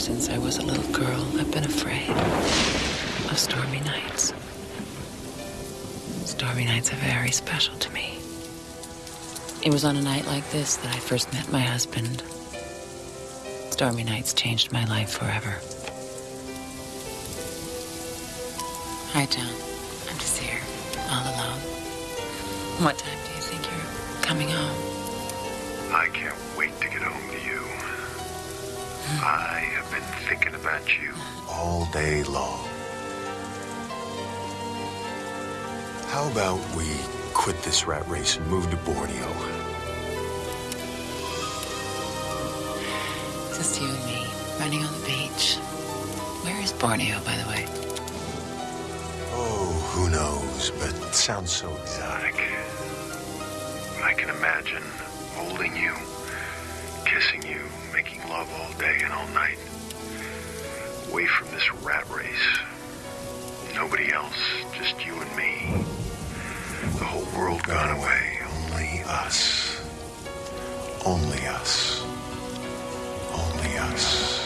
since I was a little girl, I've been afraid of stormy nights. Stormy nights are very special to me. It was on a night like this that I first met my husband. Stormy nights changed my life forever. Hi, John. Day long. How about we quit this rat race and move to Borneo? Just you and me, running on the beach. Where is Borneo, by the way? Oh, who knows, but it sounds so exotic. I can imagine holding you, kissing you, making love all day and all night. Away from this rat race. Nobody else, just you and me. The whole world gone away. Only us. Only us. Only us.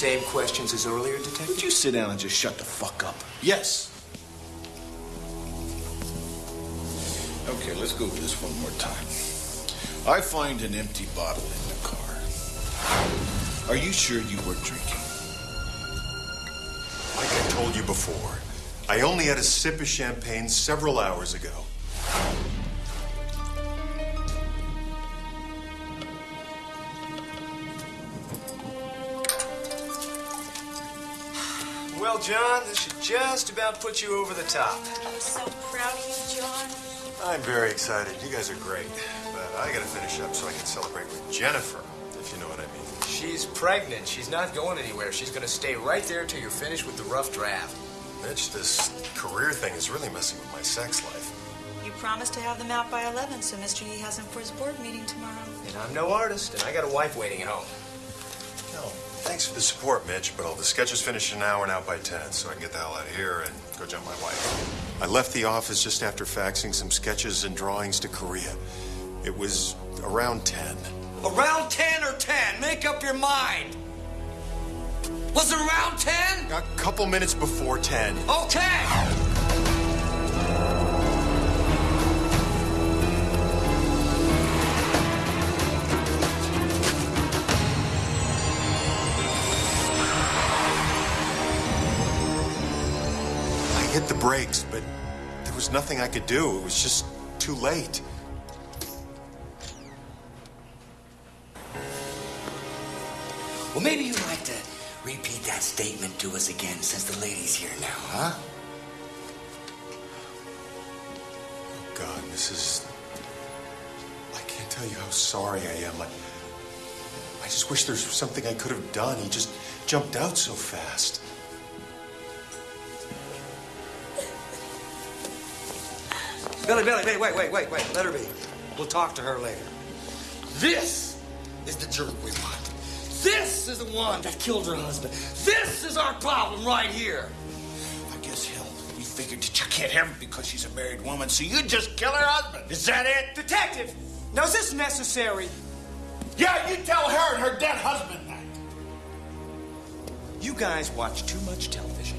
Same questions as earlier, Detective? Would you sit down and just shut the fuck up? Yes. Okay, let's go over this one more time. I find an empty bottle in the car. Are you sure you were drinking? Like I told you before, I only had a sip of champagne several hours ago. Just about put you over the top. I'm so proud of you, John. I'm very excited. You guys are great. But I gotta finish up so I can celebrate with Jennifer, if you know what I mean. She's pregnant. She's not going anywhere. She's going to stay right there till you're finished with the rough draft. Mitch, this career thing is really messing with my sex life. You promised to have them out by 11, so Mr. Yee has them for his board meeting tomorrow. And I'm no artist, and I got a wife waiting at home. Thanks for the support, Mitch, but all the sketches finish an hour and out by 10, so I can get the hell out of here and go jump my wife. I left the office just after faxing some sketches and drawings to Korea. It was around 10. Around 10 or 10? Make up your mind. Was it around 10? A couple minutes before 10. Okay. Brakes, but there was nothing I could do. It was just too late. Well, maybe you'd like to repeat that statement to us again since the lady's here now, huh? Oh, God, this is. I can't tell you how sorry I am. I, I just wish there was something I could have done. He just jumped out so fast. Billy, Billy, Billy, wait, wait, wait, wait. Let her be. We'll talk to her later. This is the jerk we want. This is the one that killed her husband. This is our problem right here. I guess hell, you figured that you can't have her because she's a married woman, so you just kill her husband. Is that it? Detective! Now, is this necessary? Yeah, you tell her and her dead husband that. You guys watch too much television.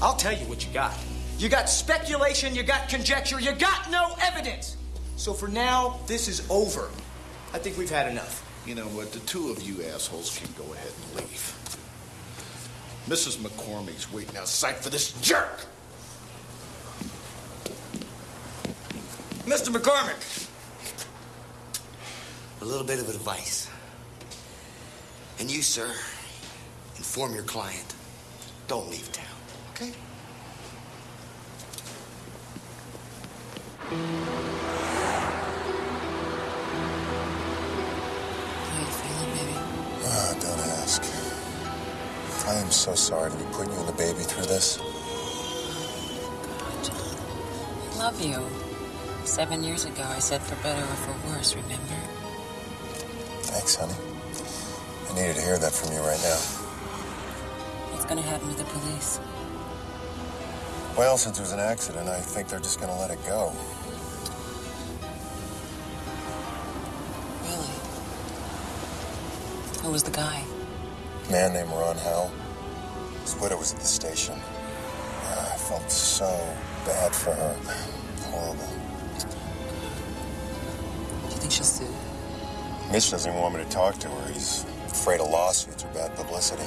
I'll tell you what you got. You got speculation, you got conjecture, you got no evidence. So for now, this is over. I think we've had enough. You know what? The two of you assholes can go ahead and leave. Mrs. McCormick's waiting outside for this jerk. Mr. McCormick, a little bit of advice. And you, sir, inform your client. Don't leave town, okay? How you feeling, baby? Ah, don't ask. I am so sorry to be putting you and the baby through this. God, John. I love you. Seven years ago, I said for better or for worse, remember? Thanks, honey. I needed to hear that from you right now. What's gonna happen with the police? Well, since it was an accident, I think they're just gonna let it go. Who was the guy? man named Ron Howell. His widow was at the station. I felt so bad for her. Horrible. Do you think she'll sue? Mitch doesn't even want me to talk to her. He's afraid of lawsuits or bad publicity.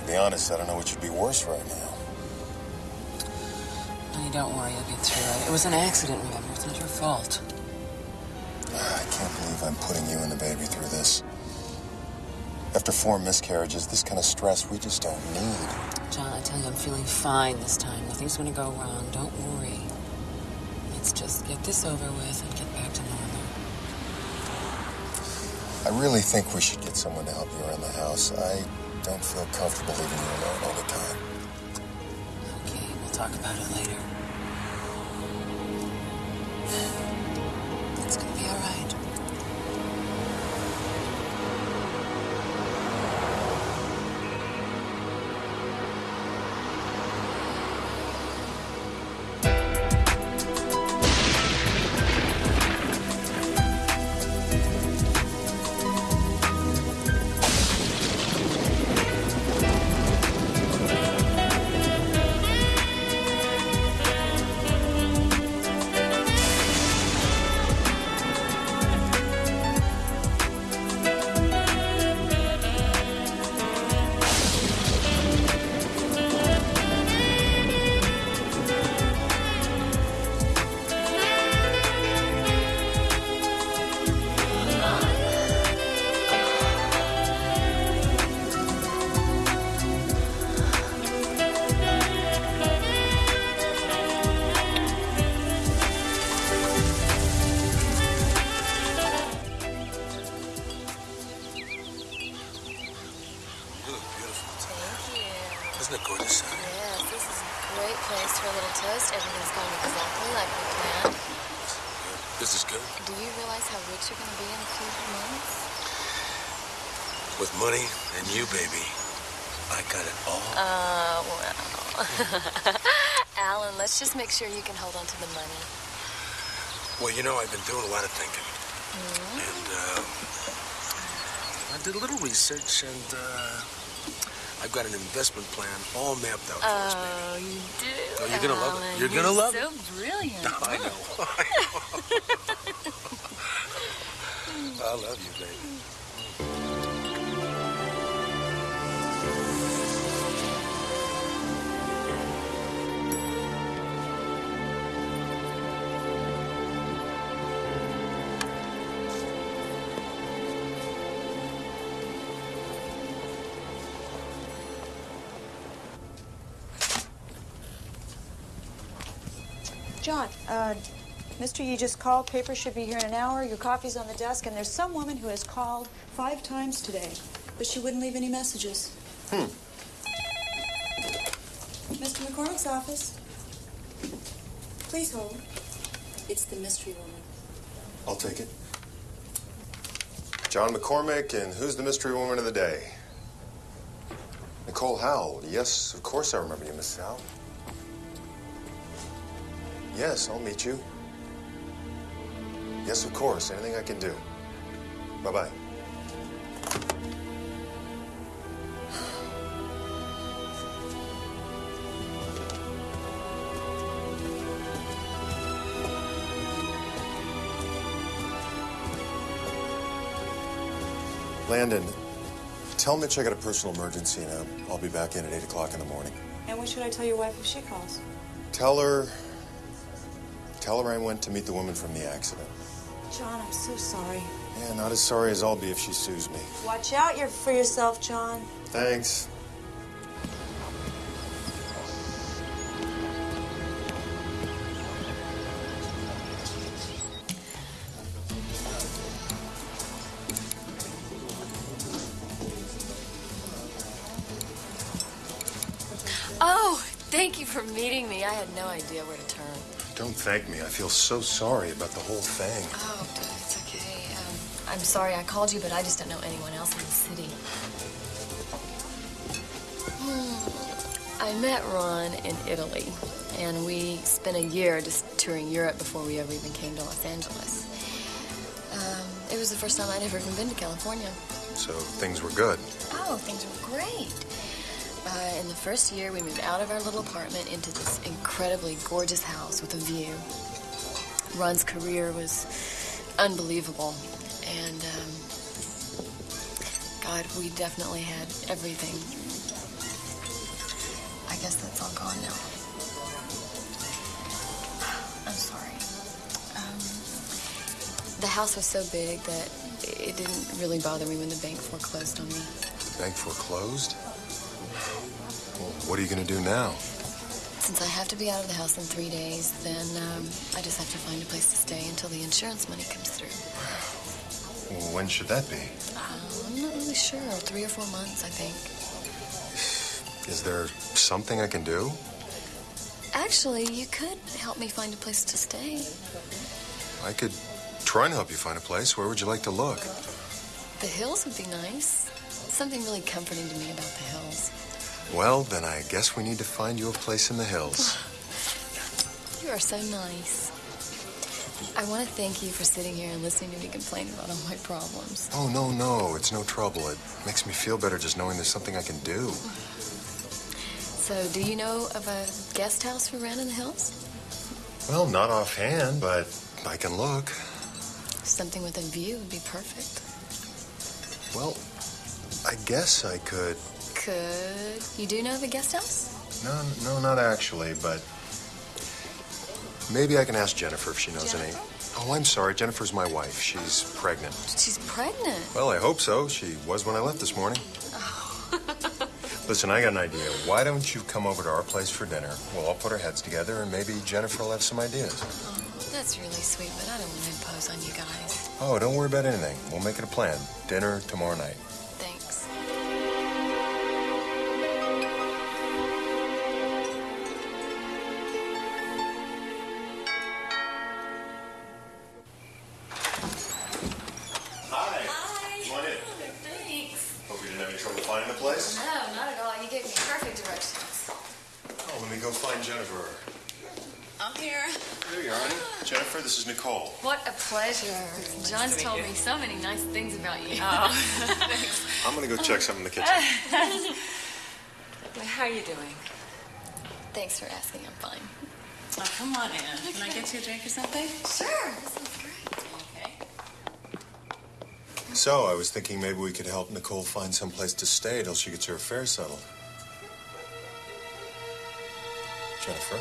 To be honest, I don't know what should be worse right now. No, don't worry, you'll get through it. It was an accident, remember? It's not your fault. Ah, I can't believe I'm putting you and the baby through this. After four miscarriages, this kind of stress we just don't need. John, I tell you, I'm feeling fine this time. Nothing's gonna go wrong. Don't worry. Let's just get this over with and get back to normal. I really think we should get someone to help you around the house. I don't feel comfortable leaving you alone all the time. Okay, we'll talk about it later. Just make sure you can hold on to the money. Well, you know, I've been doing a lot of thinking. And, uh, I did a little research, and, uh, I've got an investment plan all mapped out for us, baby. Oh, you do? Oh, you're gonna love it. Alan, You're gonna love so it. brilliant. I know. I love you, baby. Mr. Yee just called. Paper should be here in an hour. Your coffee's on the desk, and there's some woman who has called five times today, but she wouldn't leave any messages. Hmm. Mr. McCormick's office. Please hold. It's the mystery woman. I'll take it. John McCormick, and who's the mystery woman of the day? Nicole Howell. Yes, of course I remember you, Miss Howell. Yes, I'll meet you. Yes, of course. Anything I can do. Bye bye. Landon, tell Mitch I got a personal emergency and I'll be back in at 8 o'clock in the morning. And what should I tell your wife if she calls? Tell her. Tell her I went to meet the woman from the accident. John, I'm so sorry. Yeah, not as sorry as I'll be if she sues me. Watch out your- for yourself, John. Thanks. Oh, thank you for meeting me. I had no idea where to turn. Don't thank me. I feel so sorry about the whole thing. Oh, it's okay. Um, I'm sorry I called you, but I just don't know anyone else in the city. Hmm. I met Ron in Italy, and we spent a year just touring Europe before we ever even came to Los Angeles. Um, it was the first time I'd ever even been to California. So things were good. Oh, things were great. Uh, in the first year, we moved out of our little apartment into this incredibly gorgeous house with a view. Ron's career was unbelievable, and um, God, we definitely had everything. I guess that's all gone now. I'm sorry. Um, the house was so big that it didn't really bother me when the bank foreclosed on me. Bank foreclosed? What are you going to do now? Since I have to be out of the house in three days, then um, I just have to find a place to stay until the insurance money comes through. Well, when should that be? Uh, I'm not really sure. Three or four months, I think. Is there something I can do? Actually, you could help me find a place to stay. I could try and help you find a place. Where would you like to look? The hills would be nice. Something really comforting to me about the hills. Well, then I guess we need to find you a place in the hills. You are so nice. I want to thank you for sitting here and listening to me complain about all my problems. Oh, no, no. It's no trouble. It makes me feel better just knowing there's something I can do. So, do you know of a guest house for rent in the hills? Well, not offhand, but I can look. Something with a view would be perfect. Well, I guess I could. Could you do know of a guest house? No, no, not actually, but maybe I can ask Jennifer if she knows any. Oh, I'm sorry. Jennifer's my wife. She's pregnant. She's pregnant. Well, I hope so. She was when I left this morning. Oh. Listen, I got an idea. Why don't you come over to our place for dinner? We'll all put our heads together, and maybe Jennifer will have some ideas. Oh, that's really sweet, but I don't want to impose on you guys. Oh, don't worry about anything. We'll make it a plan. Dinner tomorrow night. Jennifer. I'm here. There you are, honey. Jennifer, this is Nicole. What a pleasure. John's told me so many nice things about you. Oh, I'm gonna go check some in the kitchen. How are you doing? Thanks for asking. I'm fine. Oh, come on in. Can I get you a drink or something? Sure. That sounds great. Okay. So, I was thinking maybe we could help Nicole find some place to stay till she gets her affairs settled. Jennifer?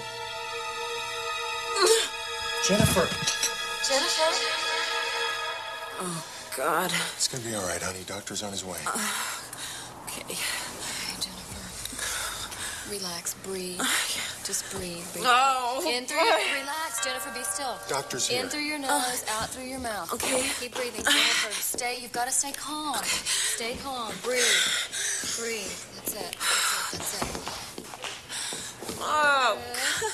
Jennifer! Jennifer? Oh, God. It's gonna be all right, honey. Doctor's on his way. Uh, okay. Hey, Jennifer. Relax. Breathe. Uh, Just breathe. breathe. No. In through your... Relax, Jennifer. Be still. Doctor's here. In through your uh, nose, out through your mouth. Okay. Keep breathing, Jennifer. Stay. You've got to stay calm. Stay calm. Breathe. Breathe. That's it. That's it. That's it. Oh.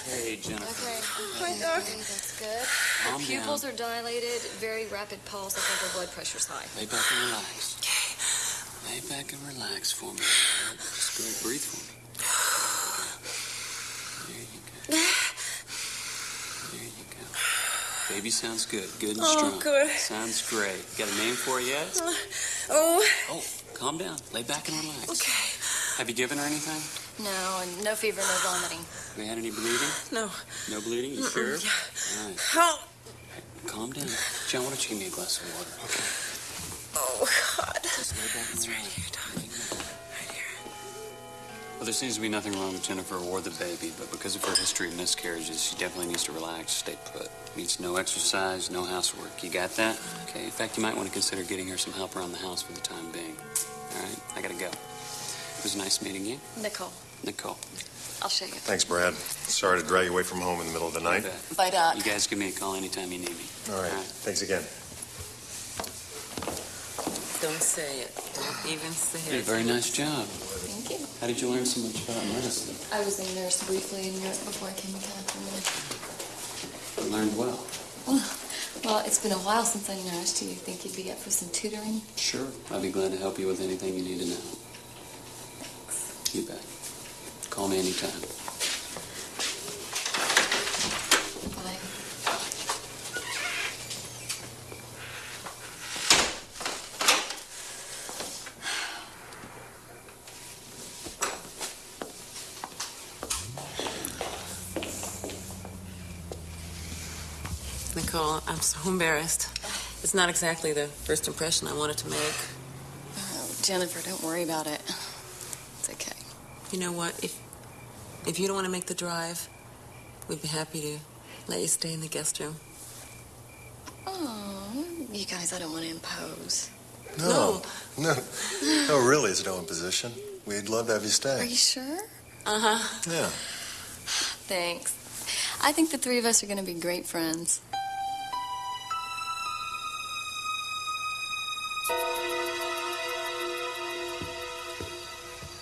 Hey, Jennifer. Okay. Okay. okay, That's good. Her pupils down. are dilated. Very rapid pulse. I think her blood pressure's high. Lay back and relax. Okay. Lay back and relax for me. Just go breathe for me. There you go. There you go. Baby sounds good. Good and Oh, strong. good. Sounds great. Got a name for it yet? Oh. Oh, calm down. Lay back and relax. Okay. Have you given her anything? No, and no fever, no vomiting. Have you had any bleeding? No. No bleeding? You sure? Yeah. All right. Help. Calm down. John, why don't you give me a glass of water? Okay. Oh, God. Just lay back It's right here, Doc. Right here. Well, there seems to be nothing wrong with Jennifer or the baby, but because of her history of miscarriages, she definitely needs to relax, stay put. Needs no exercise, no housework. You got that? Okay. In fact, you might want to consider getting her some help around the house for the time being. All right? I gotta go. It was nice meeting you, Nicole, Nicole. I'll show you. Thanks, Brad. Sorry to drag you away from home in the middle of the night. Bye, Doc. Uh, you guys give me a call anytime you need me. All right. All right. Thanks again. Don't say it. Don't even say it. You did a very nice job. Thank you. How did you learn so much about medicine? I was a nurse briefly in Europe before I came to California. You learned well. Well, Well, it's been a while since I nursed. Do you think you'd be up for some tutoring? Sure. I'd be glad to help you with anything you need to know. Thanks. You bet. Call me anytime. Bye. Nicole, I'm so embarrassed. It's not exactly the first impression I wanted to make. Oh, Jennifer, don't worry about it. It's okay. You know what? If if you don't want to make the drive, we'd be happy to let you stay in the guest room. Oh, you guys, I don't want to impose. No. No. No, really, it's no imposition. We'd love to have you stay. Are you sure? Uh huh. Yeah. Thanks. I think the three of us are going to be great friends.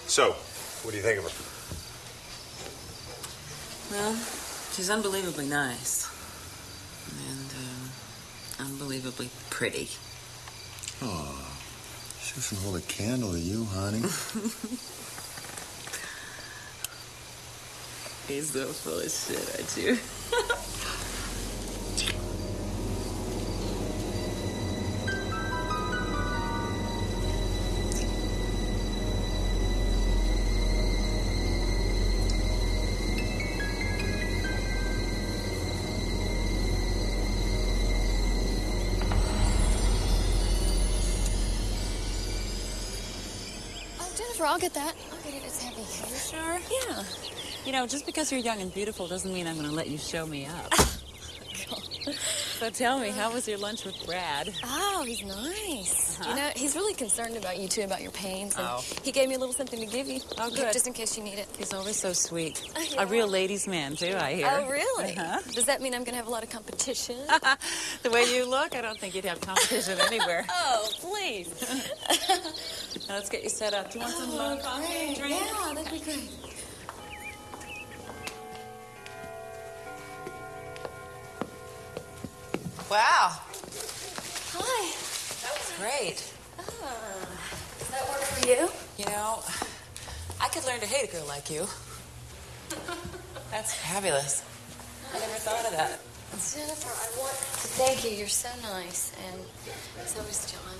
So, what do you think of her? Well, she's unbelievably nice. And um, unbelievably pretty. Oh, she doesn't hold a candle to you, honey. He's so full of shit, aren't you? I'll get that. I'll get it. It's heavy. You sure? Yeah. You know, just because you're young and beautiful doesn't mean I'm going to let you show me up. So tell me, how was your lunch with Brad? Oh, he's nice. Uh-huh. You know, he's really concerned about you too, about your pains. And Oh. he gave me a little something to give you. Oh, good. Just in case you need it. He's always so sweet. Yeah. A real ladies' man, too, I hear. Oh, really? Uh-huh. Does that mean I'm going to have a lot of competition? the way you look, I don't think you'd have competition anywhere. oh, please. Now let's get you set up. Do you want some uh, coffee and drink? Yeah, that'd be great. Wow, Hi. that was great. Ah, does that work for you? You know, I could learn to hate a girl like you. That's fabulous. I never thought of that. Jennifer, I want to thank you. You're so nice. And so is John.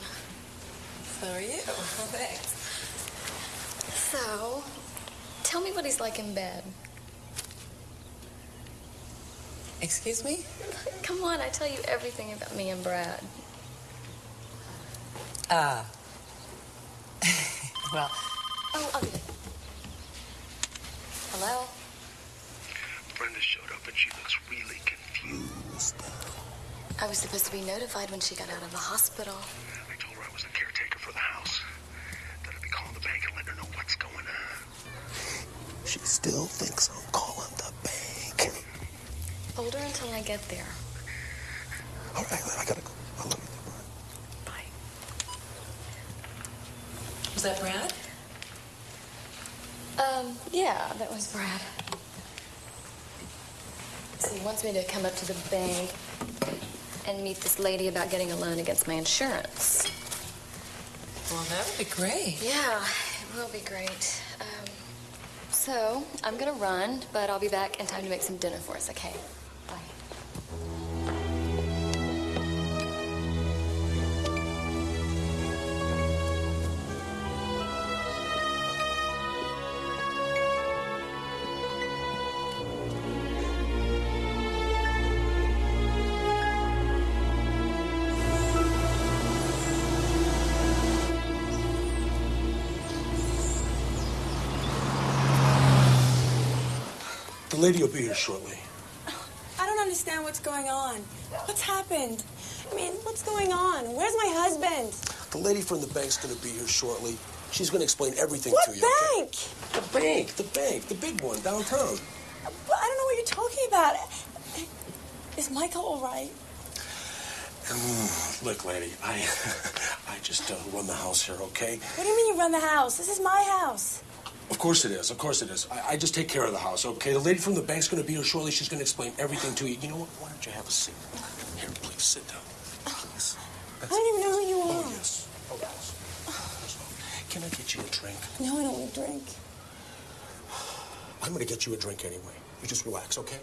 So are you. Thanks. So, tell me what he's like in bed. Excuse me? Come on, I tell you everything about me and Brad. Ah. well, Oh, I'll get it. Hello? Brenda showed up and she looks really confused. I was supposed to be notified when she got out of the hospital. I told her I was the caretaker for the house. That I'd be calling the bank and letting her know what's going on. She still thinks I'm calling the bank. Hold her until I get there. All right, I gotta go. I love you. was that Brad? Um, yeah, that was Brad. So he wants me to come up to the bank and meet this lady about getting a loan against my insurance. Well, that would be great. Yeah, it will be great. Um, so I'm gonna run, but I'll be back in time to make some dinner for us, okay? Lady will be here shortly. I don't understand what's going on. What's happened? I mean, what's going on? Where's my husband? The lady from the bank's gonna be here shortly. She's gonna explain everything What to you. The bank? okay? The bank, the bank, the big one downtown. Well, I don't know what you're talking about. Is Michael all right? Mm, look, lady, I, I just uh, run the house here, okay? What do you mean you run the house? This is my house. Of course it is. Of course it is. I, I just take care of the house, okay? The lady from the bank's gonna be here shortly. She's gonna explain everything to you. You know what? Why don't you have a seat? Here, please sit down. Please. I don't even know who you Oh are. yes. Oh yes. Can I get you a drink? No, I don't want a drink. I'm gonna get you a drink anyway. You just relax, okay?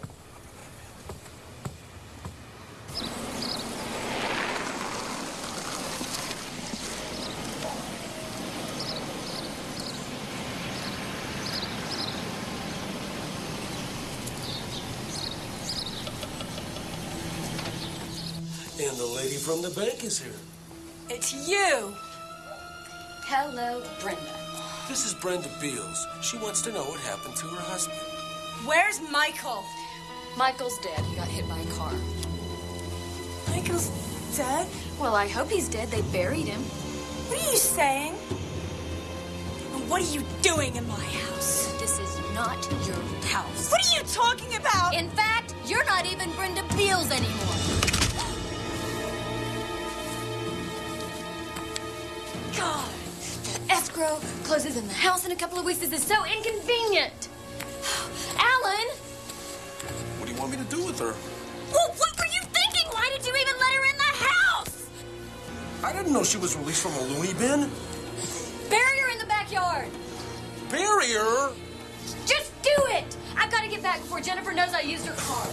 And the lady from the bank is here. It's you. Hello, Brenda. This is Brenda Beals. She wants to know what happened to her husband. Where's Michael? Michael's dead. He got hit by a car. Michael's dead? Well, I hope he's dead. They buried him. What are you saying? And what are you doing in my house? This is not your house. What are you talking about? In fact, you're not even Brenda Beals anymore. God, the escrow closes in the house in a couple of weeks. This is so inconvenient. Alan, What do you want me to do with her? well, what were you thinking? Why did you even let her in the house? I didn't know she was released from a loony bin. Bury her in the backyard. Bury her? Just do it. I've got to get back before Jennifer knows I used her car.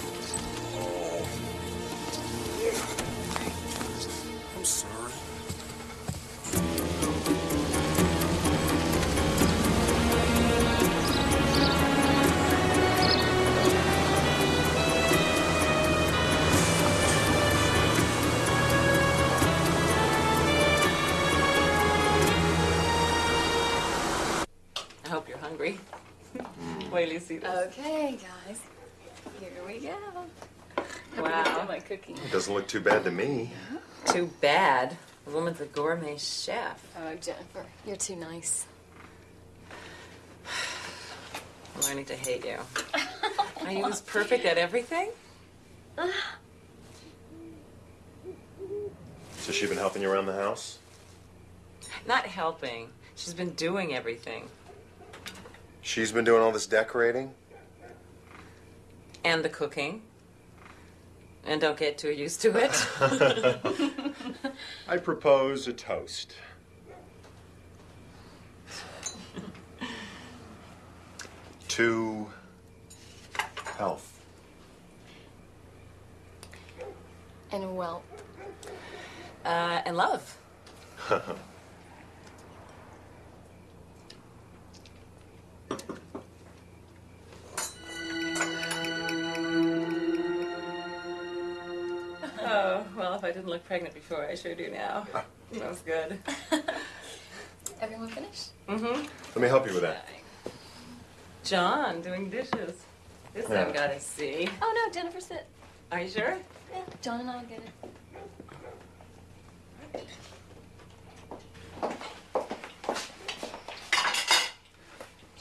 See this. Okay, guys. Here we go. Wow. My cookie. It doesn't look too bad to me. Too bad. The woman's a gourmet chef. Oh, Jennifer, you're too nice. I'm learning to hate you. Are you as perfect at everything? So she been helping you around the house? Not helping. She's been doing everything. She's been doing all this decorating? And the cooking. And don't get too used to it. I propose a toast. to health. And well, Uh, and love. Oh, well, if I didn't look pregnant before, I sure do now. That was good. everyone finished? Mm-hmm. Let me help you with that. John doing dishes. This Yeah. I've got to see. Oh no, Jennifer, sit. Are you sure? Yeah, John and I'll get it.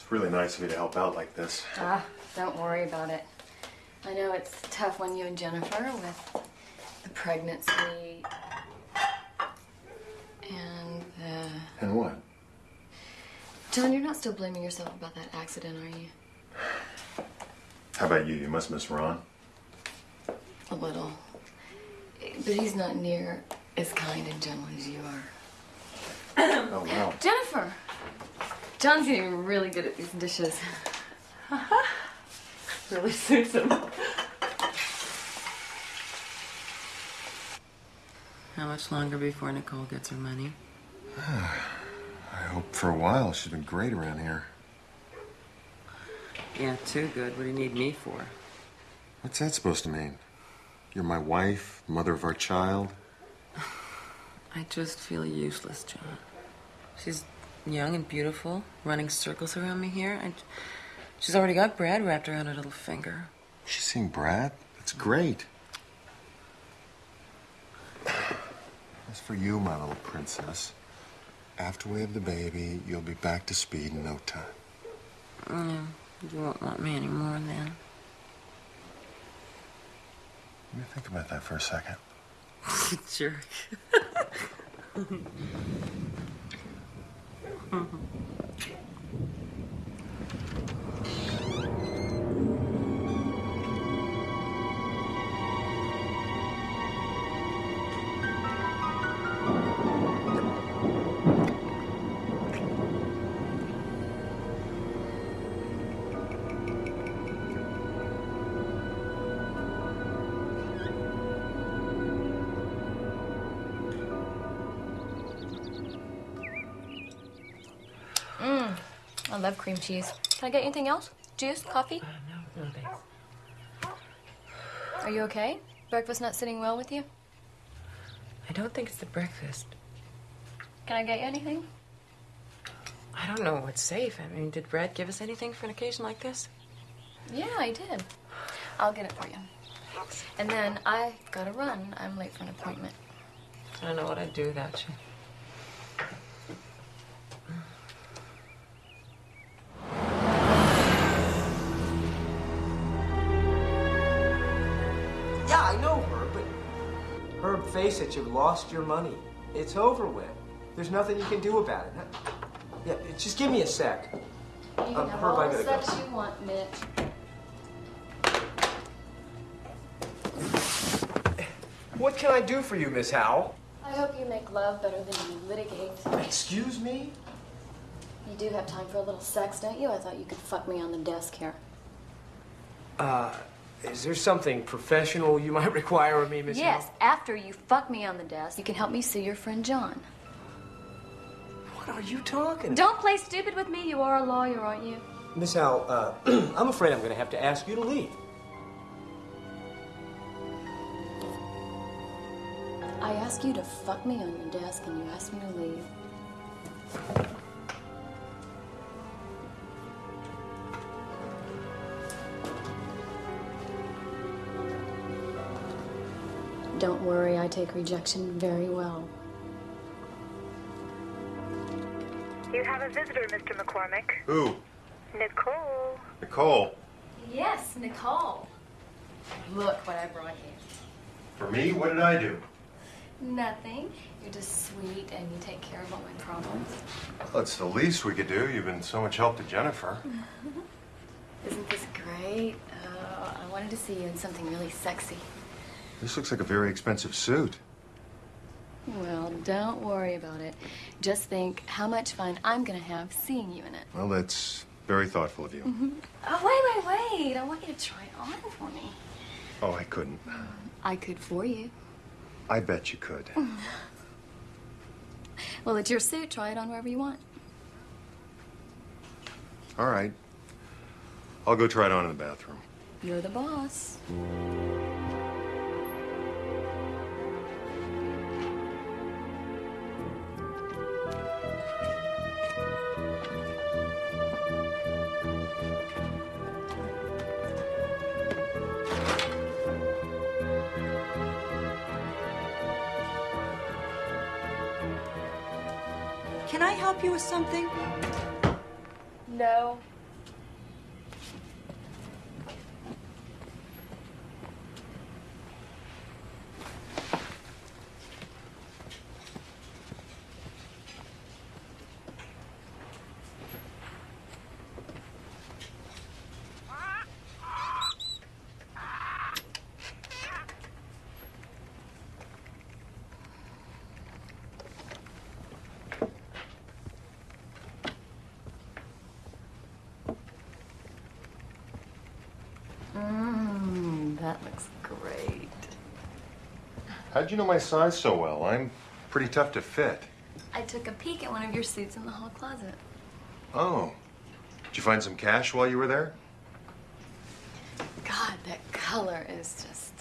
It's really nice of you to help out like this. Ah, don't worry about it. I know it's tough when you and Jennifer with the pregnancy and the. And what? John, you're not still blaming yourself about that accident, are you? How about you? You must miss Ron. A little. But he's not near as kind and gentle as you are. Oh, wow. Jennifer! John's getting really good at these dishes. Really suits him. How much longer before Nicole gets her money? I hope for a while. She's been great around here. Yeah, too good. What do you need me for? What's that supposed to mean? You're my wife, mother of our child. I just feel useless, John. She's young and beautiful, running circles around me here. I, she's already got Brad wrapped around her little finger. She's seeing Brad. That's great. As for you, my little princess, after we have the baby, you'll be back to speed in no time. Yeah, you won't want me anymore then. Let me think about that for a second. Jerk. 嗯哼。Love cream cheese. Can I get anything else? Juice? Coffee? Uh, no, no thanks. Are you okay? Breakfast not sitting well with you? I don't think it's the breakfast. Can I get you anything? I don't know what's safe. I mean, did Brad give us anything for an occasion like this? Yeah, I did. I'll get it for you. And then I gotta run. I'm late for an appointment. I don't know what I'd do without you. Face it, you've lost your money. It's over with. There's nothing you can do about it. Yeah, just give me a sec. You Um, have Herb, all the sex go. you want, Mitch. What can I do for you, Miss Howell? I hope you make love better than you litigate. Excuse me? You do have time for a little sex, don't you? I thought you could fuck me on the desk here. Uh, is there something professional you might require of me, Miss yes, Howell? after you fuck me on the desk, you can help me see your friend John. What are you talking Don't play stupid with me. You are a lawyer, aren't you? Miss Howell, uh, I'm afraid I'm going to have to ask you to leave. I ask you to fuck me on your desk, and you ask me to leave. Don't worry, I take rejection very well. You have a visitor, Mr. McCormick. Who? Nicole. Nicole. Yes, Nicole. Look what I brought you. For me, what did I do? Nothing. You're just sweet and you take care of all my problems. That's the least we could do. You've been so much help to Jennifer. Isn't this great? Oh, I wanted to see you in something really sexy. This looks like a very expensive suit. Well, don't worry about it. Just think how much fun I'm gonna have seeing you in it. Well, that's Very thoughtful of you. Mm-hmm. Oh, wait, wait, wait. I want you to try it on for me. Oh, I couldn't. I could for you. I bet you could. Well, it's your suit. Try it on wherever you want. All right. I'll go try it on in the bathroom. You're the boss. With something? No. Mmm, that looks great. How'd you know my size so well? I'm pretty tough to fit. I took a peek at one of your suits in the hall closet. Oh. Did you find some cash while you were there? God, that color is just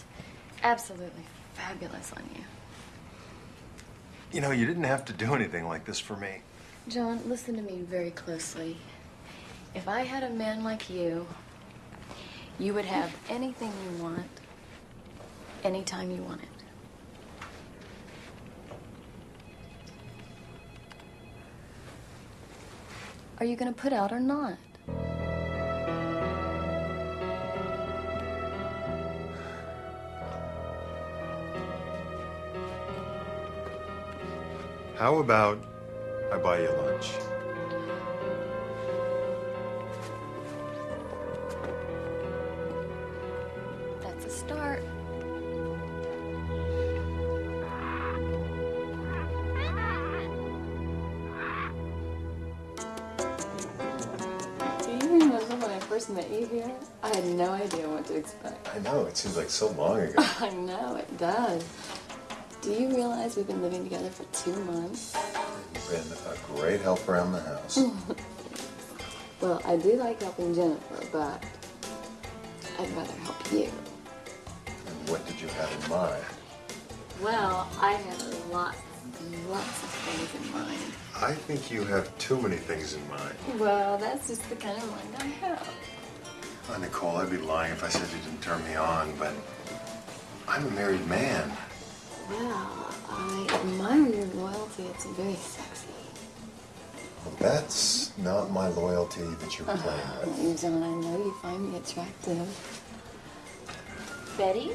absolutely fabulous on you. You know, you didn't have to do anything like this for me. John, listen to me very closely. If I had a man like you, you would have anything you want, anytime you want it. Are you going to put out or not? How about I buy you lunch? It seems like so long ago. I know, it does. Do you realize we've been living together for two months? You've been a great help around the house. Well, I do like helping Jennifer, but I'd rather help you. And what did you have in mind? Well, I had lots, and lots of things in mind. I think you have too many things in mind. Well, that's just the kind of mind I have. Oh, Nicole, I'd be lying if I said you didn't turn me on, but I'm a married man. Well, I admire your loyalty. It's very sexy. Well, that's not my loyalty that you're playing with. John, I know you find me attractive. Betty?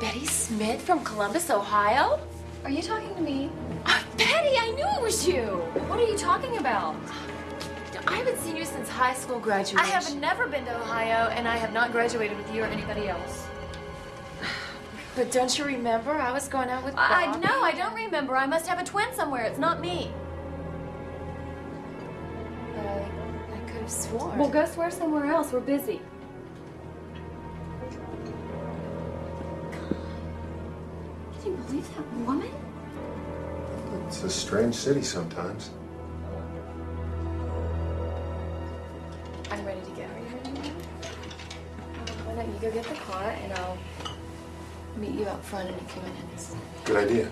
Betty Smith from Columbus, Ohio? Are you talking to me? Uh, Betty, I knew it was you. What are you talking about? I haven't seen you since high school graduation. I have never been to Ohio, and I have not graduated with you or anybody else. But don't you remember? I was going out with I, I Bobby. know, I don't remember. I must have a twin somewhere. It's not me. But I, I could have sworn. Well, go swear somewhere else. We're busy. Can you believe that woman? It's a strange city sometimes. You go get the car, and I'll meet you out front in a few minutes. Good idea.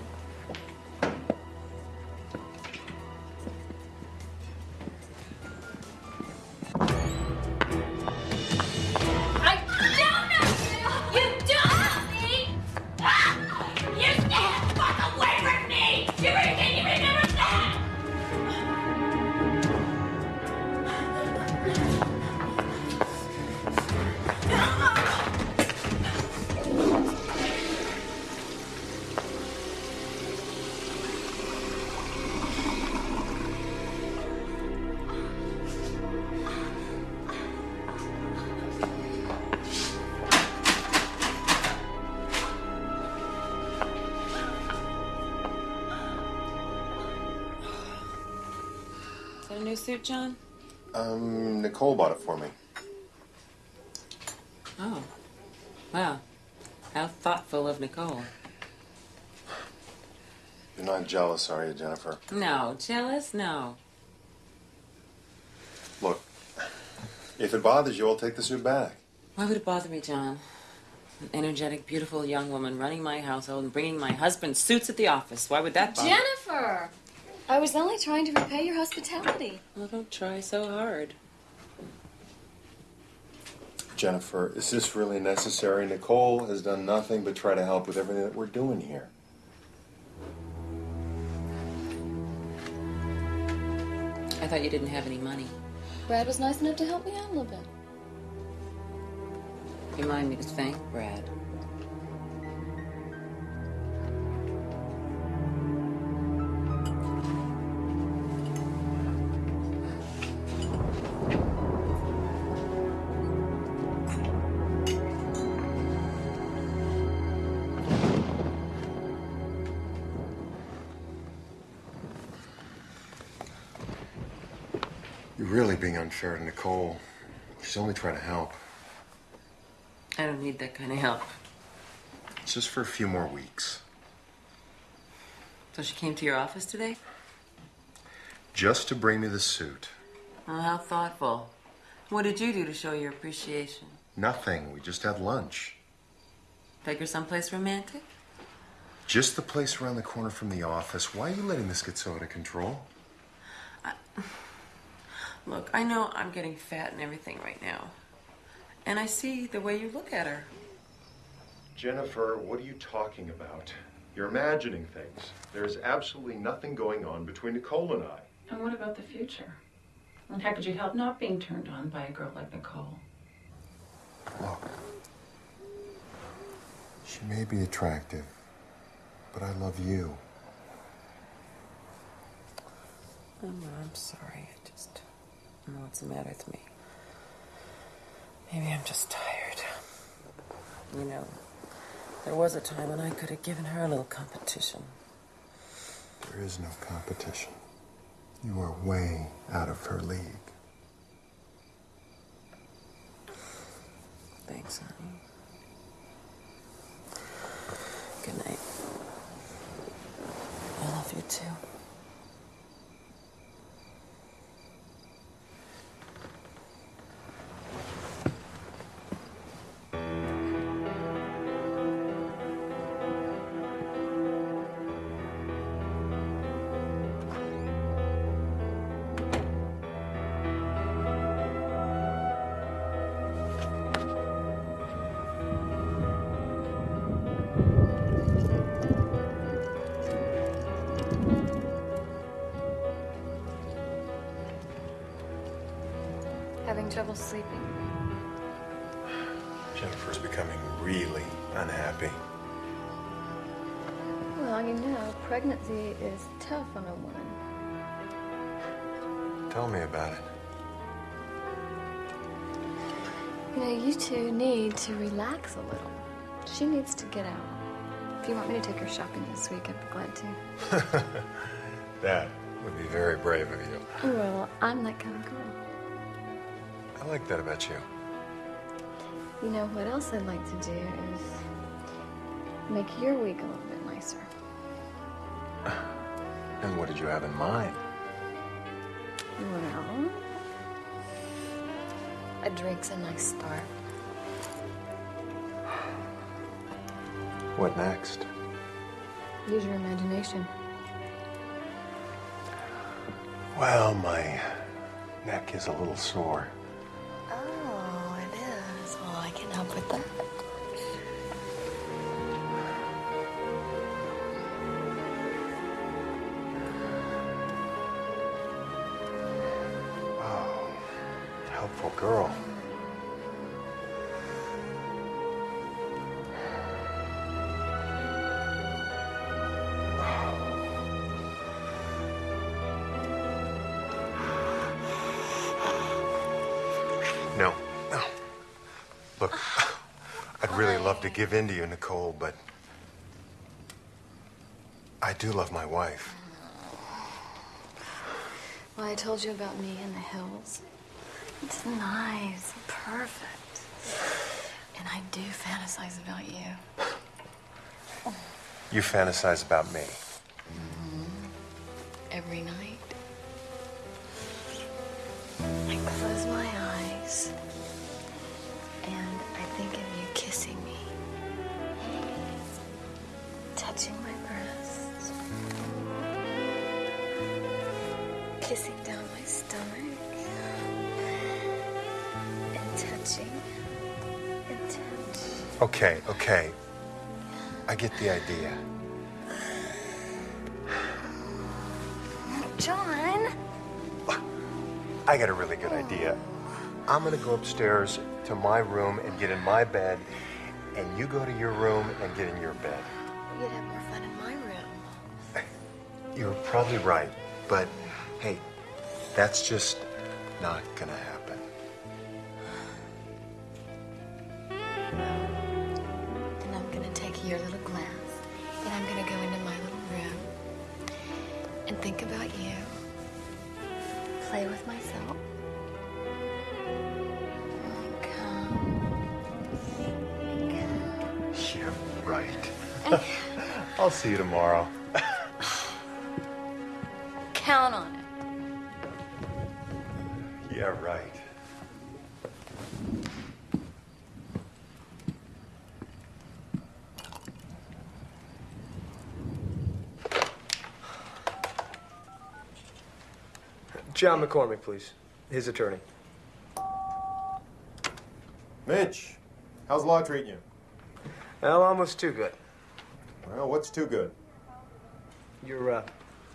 Suit, John? Um, Nicole bought it for me. Oh. Wow. How thoughtful of Nicole. You're not jealous, are you, Jennifer? No. Jealous? No. Look, if it bothers you, I'll take the suit back. Why would it bother me, John? An energetic, beautiful young woman running my household and bringing my husband suits at the office. Why would that bother Jennifer! I was only trying to repay your hospitality. Well, don't try so hard. Jennifer, is this really necessary? Nicole has done nothing but try to help with everything that we're doing here. I thought you didn't have any money. Brad was nice enough to help me out a little bit. Remind me to thank Brad. Really being unfair to Nicole. She's only trying to help. I don't need that kind of help. It's just for a few more weeks. So she came to your office today? Just to bring me the suit. Oh, how thoughtful. What did you do to show your appreciation? Nothing. We just had lunch. Take her someplace romantic? Just the place around the corner from the office. Why are you letting this get so out of control? Look, I know I'm getting fat and everything right now. And I see the way you look at her. Jennifer, what are you talking about? You're imagining things. There's absolutely nothing going on between Nicole and I. And what about the future? And how could you help not being turned on by a girl like Nicole? Look, she may be attractive, but I love you. Oh, I'm sorry. I don't know what's the matter with me. Maybe I'm just tired. You know, there was a time when I could have given her a little competition. There is no competition. You are way out of her league. Thanks, honey. Trouble sleeping? Jennifer's becoming really unhappy. Well, you know, pregnancy is tough on a woman. Tell me about it. You know, you two need to relax a little. She needs to get out. If you want me to take her shopping this week, I'd be glad to. That would be very brave of you. Well, I'm that kind of girl. I like that about you. You know what else I'd like to do is make your week a little bit nicer. And what did you have in mind? Well, a drink's a nice start. What next? Use your imagination. Well, my neck is a little sore. Give in to you, Nicole, but I do love my wife. Well, I told you about me in the hills. It's nice, perfect. And I do fantasize about you. You fantasize about me. Every night. Kissing down my stomach, and touching and touch. Okay, okay. I get the idea. John! I got a really good idea. I'm gonna go upstairs to my room and get in my bed, and you go to your room and get in your bed. You'd have more fun in my room. You're probably right, but hey, that's just not gonna happen. John McCormick, please. His attorney. Mitch, how's law treating you? Well, almost too good. Well, what's too good? Your, uh,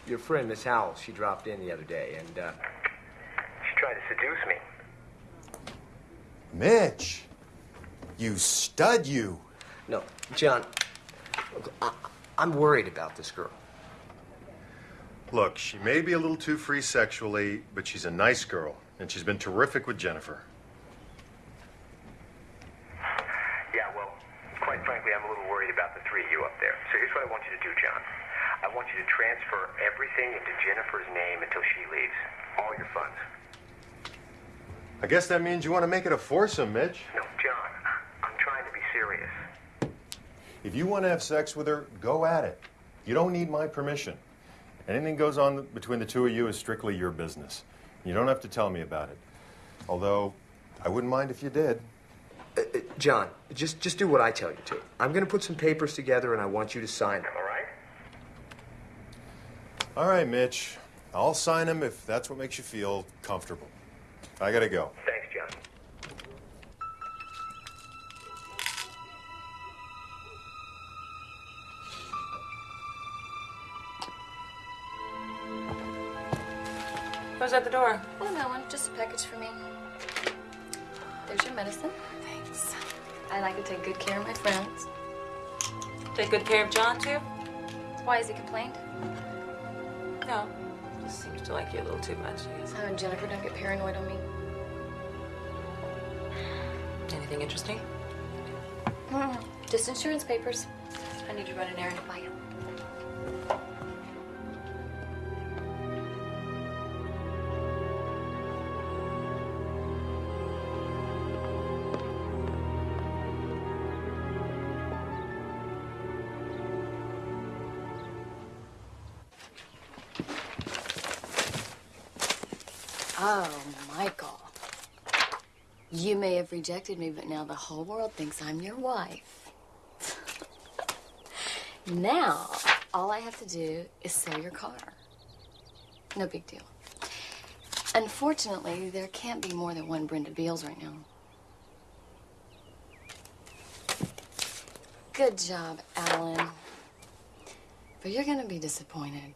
your friend, Miss Howell, she dropped in the other day, and, uh... She tried to seduce me. Mitch, you stud, you. No, John, look, I, I'm worried about this girl. Look, she may be a little too free sexually, but she's a nice girl, and she's been terrific with Jennifer. Yeah, well, quite frankly, I'm a little worried about the three of you up there. So here's what I want you to do, John. I want you to transfer everything into Jennifer's name until she leaves. All your funds. I guess that means you want to make it a foursome, Mitch. No, John, I'm trying to be serious. If you want to have sex with her, go at it. You don't need my permission. Anything goes on between the two of you is strictly your business. You don't have to tell me about it. Although, I wouldn't mind if you did. Uh, uh, John, just, just do what I tell you to. I'm gonna put some papers together, and I want you to sign them. All right? All right, Mitch. I'll sign them if that's what makes you feel comfortable. I gotta go. Who's at the door? Oh, no one. Just a package for me. There's your medicine. Thanks. I like to take good care of my friends. Take good care of John, too? Why has he complained? No. Just seems to like you a little too much, I guess. Oh, and Jennifer, don't get paranoid on me. Anything interesting? Mm, just insurance papers. I need to run an errand to buy you. Rejected me, but now the whole world thinks I'm your wife. now, all I have to do is sell your car. No big deal. Unfortunately, there can't be more than one Brenda Beals right now. Good job, Alan. But you're gonna be disappointed.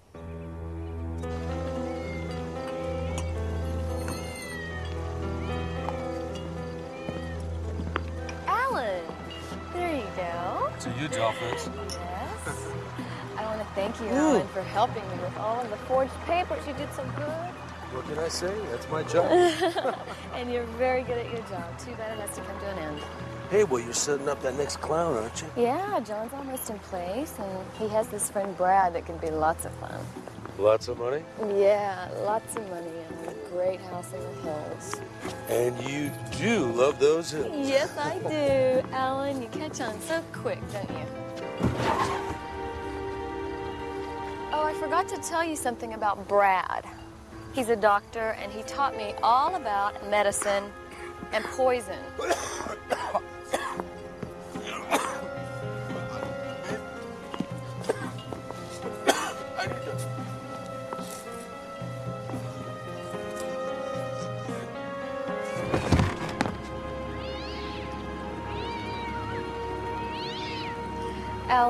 Go. To you, Dollface. Yes. I want to thank you, Alan, for helping me with all of the forged papers. You did so good. What can I say? That's my job. and you're very good at your job. Too bad it has to come to an end. hey, well, you're setting up that next clown, aren't you? Yeah, John's almost in place, and he has this friend Brad that can be lots of fun. Lots of money? Yeah, lots of money and a great house in the hills. And you do love those hills. Yes, I do. Alan, you catch on so quick, don't you? Oh, I forgot to tell you something about Brad. He's a doctor, and he taught me all about medicine and poison.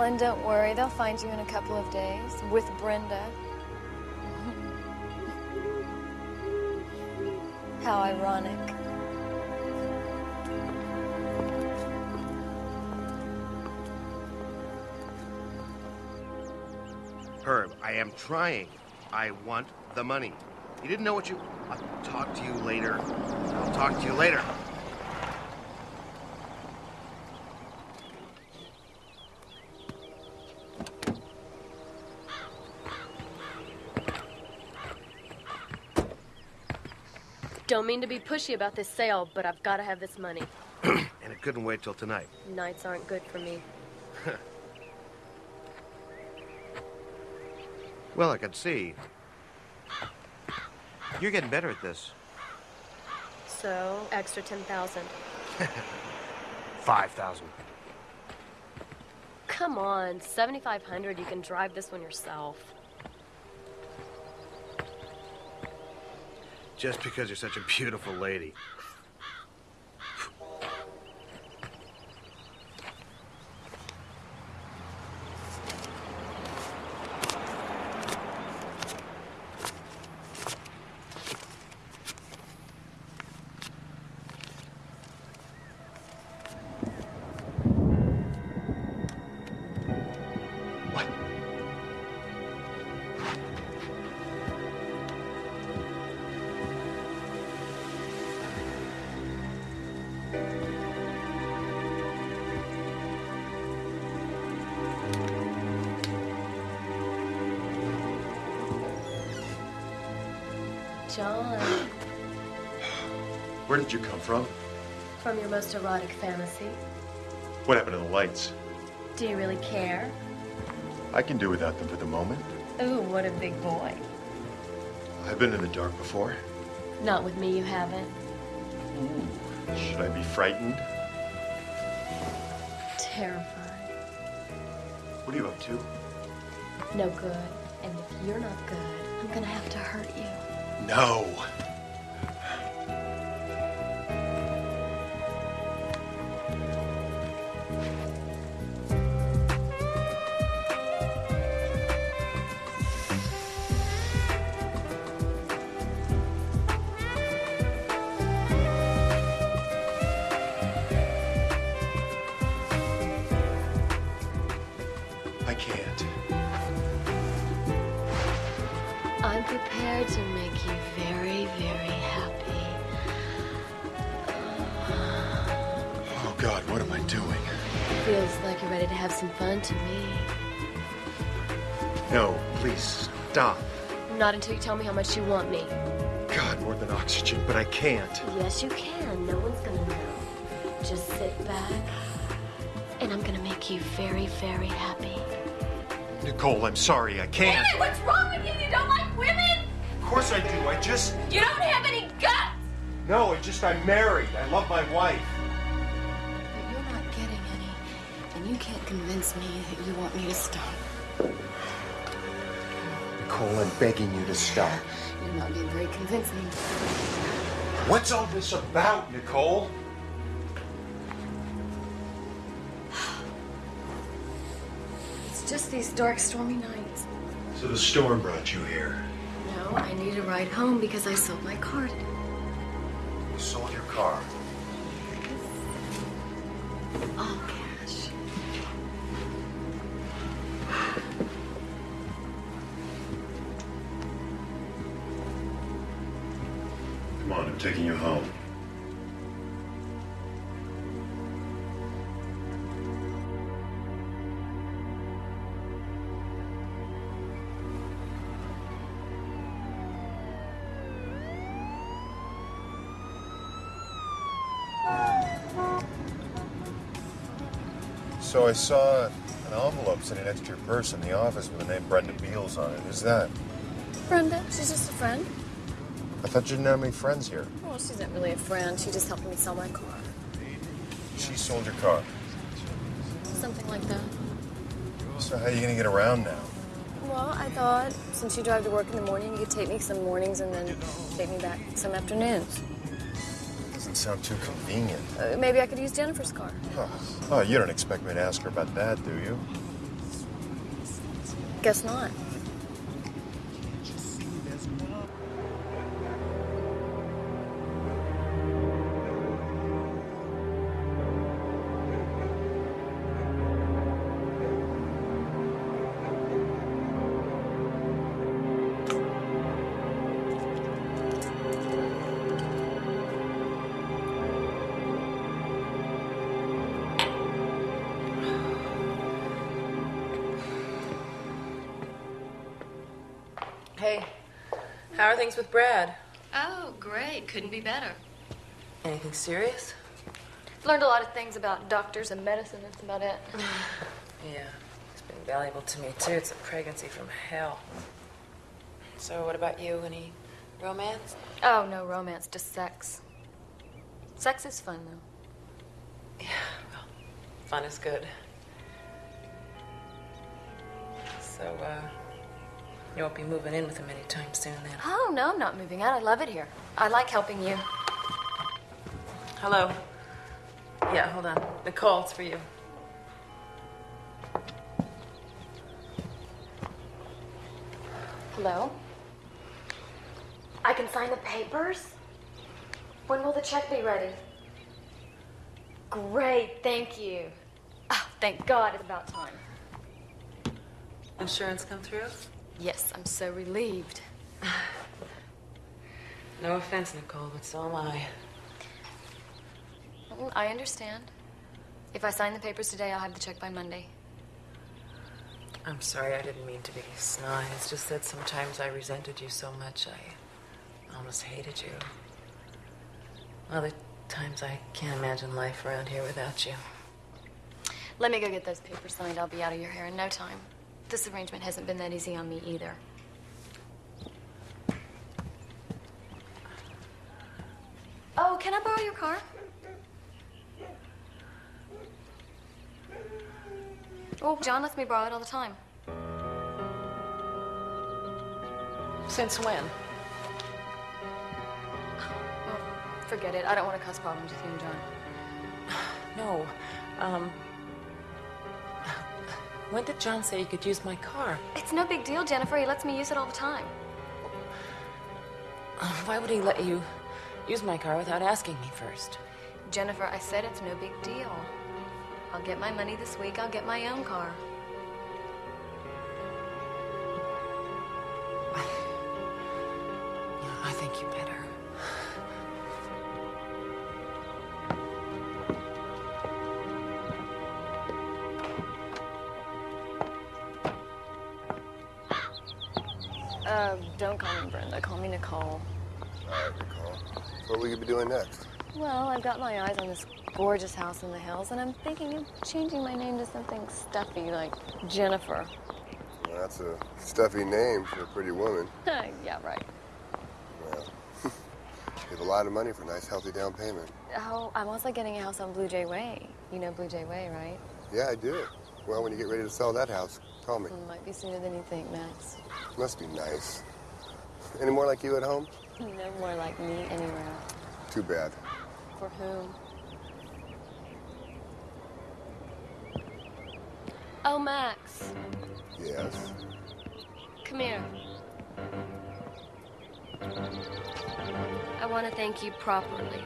Alan, don't worry. They'll find you in a couple of days with Brenda. How ironic. Herb, I am trying. I want the money. You didn't know what you. I'll talk to you later. I'll talk to you later. Don't mean to be pushy about this sale, but I've got to have this money. And it couldn't wait till tonight. Nights aren't good for me. Well, I could see. You're getting better at this. So, extra 10,000. 5,000. Come on, 7,500. You can drive this one yourself. Just because you're such a beautiful lady. Did you come from? from your most erotic fantasy, What happened to the lights? do you really care? I can do without them for the moment. Ooh, what a big boy. I've been in the dark before. Not with me, you haven't. Ooh, Should I be frightened? Terrified. What are you up to? No good. And if you're not good, I'm gonna have to hurt you. No. God, what am I doing? Feels like you're ready to have some fun to me. No, please stop. Not until you tell me how much you want me. God, more than oxygen, but I can't. Yes, you can. No one's gonna know. Just sit back, and I'm gonna make you very, very happy. Nicole, I'm sorry, I can't. David, what's wrong with you? You don't like women? Of course I do. I just. You don't have any guts! No, I just I'm married. I love my wife. You can't convince me that you want me to stop. Nicole, I'm begging you to stop. You're not being very convincing. What's all this about, Nicole? It's just these dark, stormy nights. So the storm brought you here. No, I need a ride home because I sold my car today. You sold your car. All So I saw an envelope sitting next to your purse in the office with the name Brenda Beals on it. Who's that? Brenda, she's just a friend. I thought you didn't have any friends here. Well, she's not really a friend. She just helped me sell my car. She sold your car. Something like that. So how are you gonna get around now? Well, I thought since you drive to work in the morning, you could take me some mornings and then take me back some afternoons. Sound too convenient. Uh, maybe I could use Jennifer's car. Oh, oh, you don't expect me to ask her about that, do you? Guess not. Things with Brad? Oh, great. Couldn't be better. Anything serious? Learned a lot of things about doctors and medicine. That's about it. Yeah, it's been valuable to me too. It's a pregnancy from hell. So, what about you? Any romance? Oh, no romance, just sex. Sex is fun, though. Yeah, well, fun is good. So, uh, you won't be moving in with him anytime soon then. Oh, no, I'm not moving out. I love it here. I like helping you. Hello. Yeah, hold on. Nicole, it's for you. Hello? I can sign the papers? When will the check be ready? Great, thank you. Oh, thank God, it's about time. Insurance come through? Yes, I'm so relieved. No offense, Nicole, but so am I. I understand. If I sign the papers today, I'll have the check by Monday. I'm sorry, I didn't mean to be snide. It's just that sometimes I resented you so much, I almost hated you. Other times I can't imagine life around here without you. Let me go get those papers signed. I'll be out of your hair in no time. This arrangement hasn't been that easy on me either. Oh, can I borrow your car? Oh, John lets me borrow it all the time. Since when? Well, forget it. I don't want to cause problems with you and John. No. Um. When did John say you could use my car? It's no big deal, Jennifer. He lets me use it all the time. Uh, Why would he let you use my car without asking me first? Jennifer, I said it's no big deal. I'll get my money this week. I'll get my own car. I think you better. Uh, don't call me Brenda. Call me Nicole. All right, Nicole. So what will you be doing next? Well, I've got my eyes on this gorgeous house in the hills, and I'm thinking of changing my name to something stuffy like Jennifer. Well, that's a stuffy name for a pretty woman. yeah, right. Well, you have a lot of money for a nice, healthy down payment. Oh, I'm also getting a house on Blue Jay Way. You know Blue Jay Way, right? Yeah, I do. Well, when you get ready to sell that house, call me. It Might be sooner than you think, Max. Must be nice. Any more like you at home? No more like me anywhere. Too bad. For whom? Oh, Max, Yes. come here. I want to thank you properly.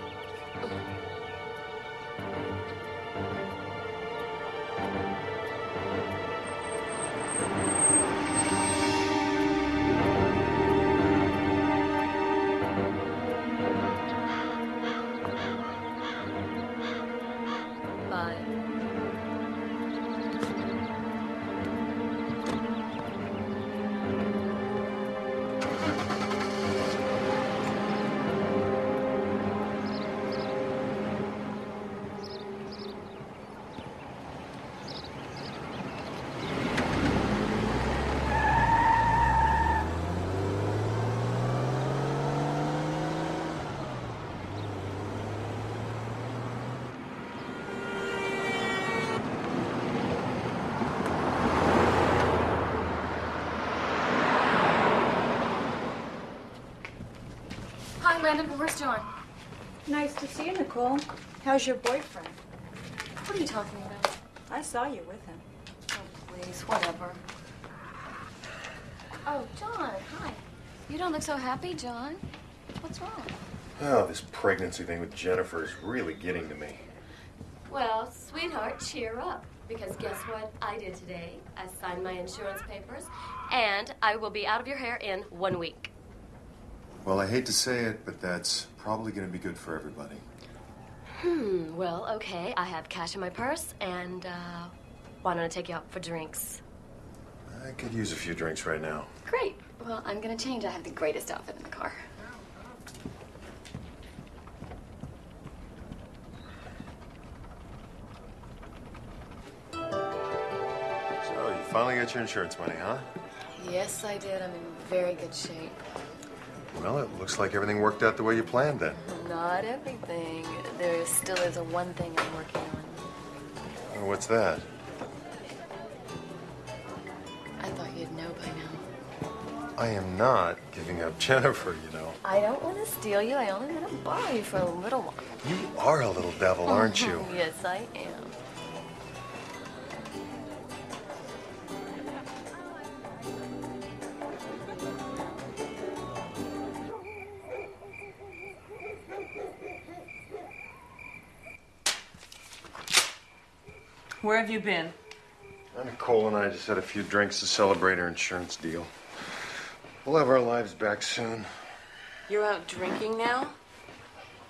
John? Nice to see you, Nicole. How's your boyfriend? What are you talking about? I saw you with him. Oh, please, whatever. Oh, John, hi. You don't look so happy, John. What's wrong? Oh, this pregnancy thing with Jennifer is really getting to me. Well, sweetheart, cheer up. Because guess what I did today? I signed my insurance papers, and I will be out of your hair in one week. Well, I hate to say it, but that's probably going to be good for everybody. Hmm, well, okay. I have cash in my purse, and uh, why don't I take you out for drinks? I could use a few drinks right now. Great. Well, I'm gonna change. I have the greatest outfit in the car. So, you finally got your insurance money, huh? Yes, I did. I'm in very good shape. Well, it looks like everything worked out the way you planned then. Not everything. There still is a one thing I'm working on. Oh, what's that? I thought you'd know by now. I am not giving up Jennifer, you know. I don't want to steal you. I only want to borrow you for a little while. You are a little devil, aren't you? yes, I am. Where have you been? Nicole and I just had a few drinks to celebrate our insurance deal. We'll have our lives back soon. You're out drinking now?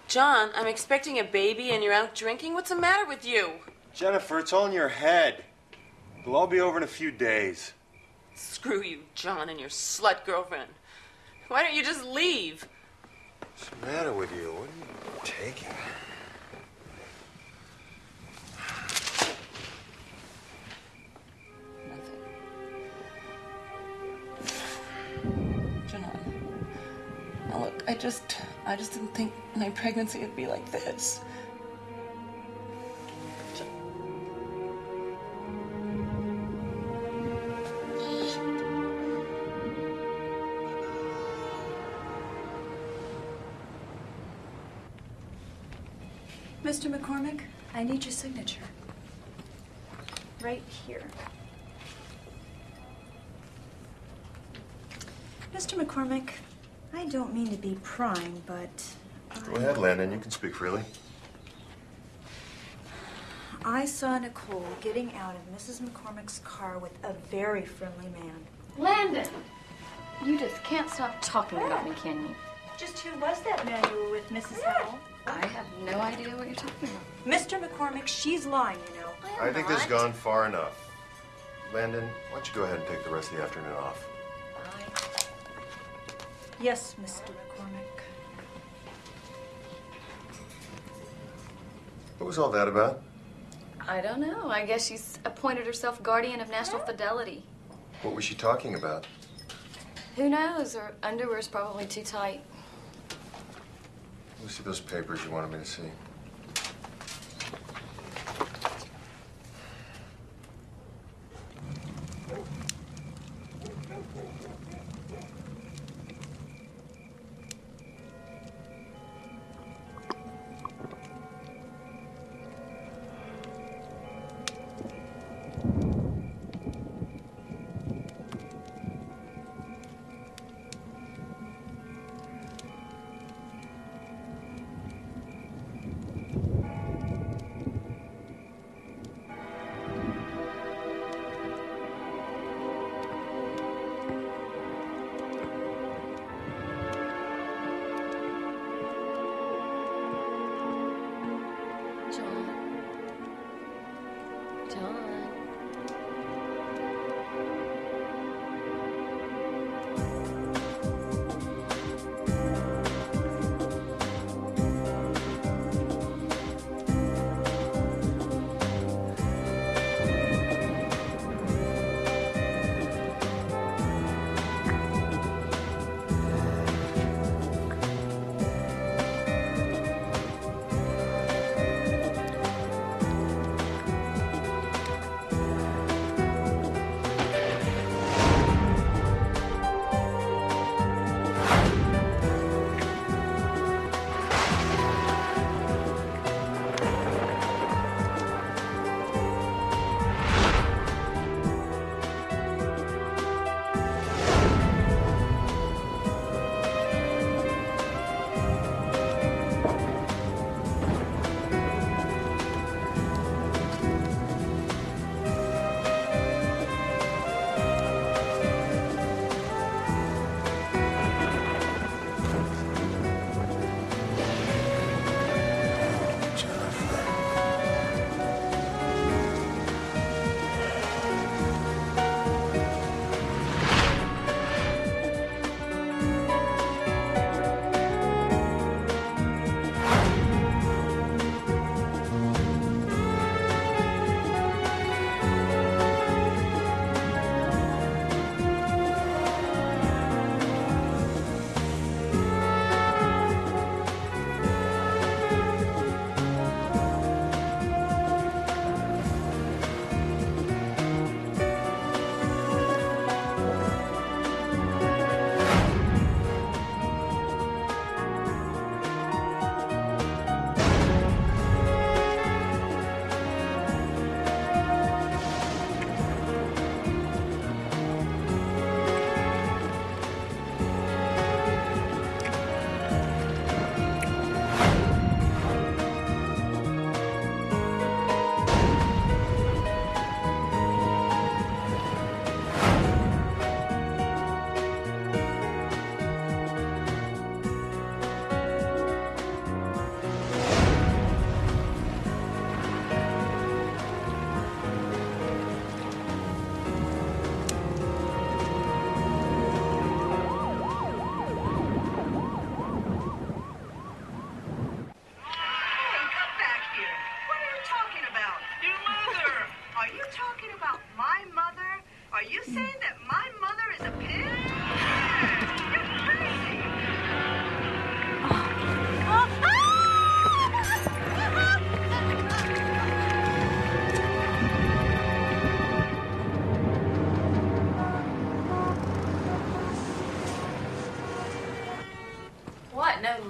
John, I'm expecting a baby and you're out drinking? What's the matter with you? Jennifer, it's all in your head. It'll all be over in a few days. Screw you, John, and your slut girlfriend. Why don't you just leave? What's the matter with you? What are you taking? I just I just didn't think my pregnancy would be like this. Mr. McCormick, I need your signature. Right here. Mr. McCormick, I don't mean to be prying, but Go ahead, Landon. You can speak freely. I saw Nicole getting out of Mrs. McCormick's car with a very friendly man. Landon! You just can't stop talking about me, can you? Just who was that man you were with, Mrs. Howell? I have no idea what you're talking about. Mr. McCormick, she's lying, you know. I think this has gone far enough. Landon, why don't you go ahead and take the rest of the afternoon off? Yes, Mr. McCormick. What was all that about? I don't know. I guess she's appointed herself guardian of national fidelity. What was she talking about? Who knows? Her underwear's probably too tight. Let me see those papers you wanted me to see.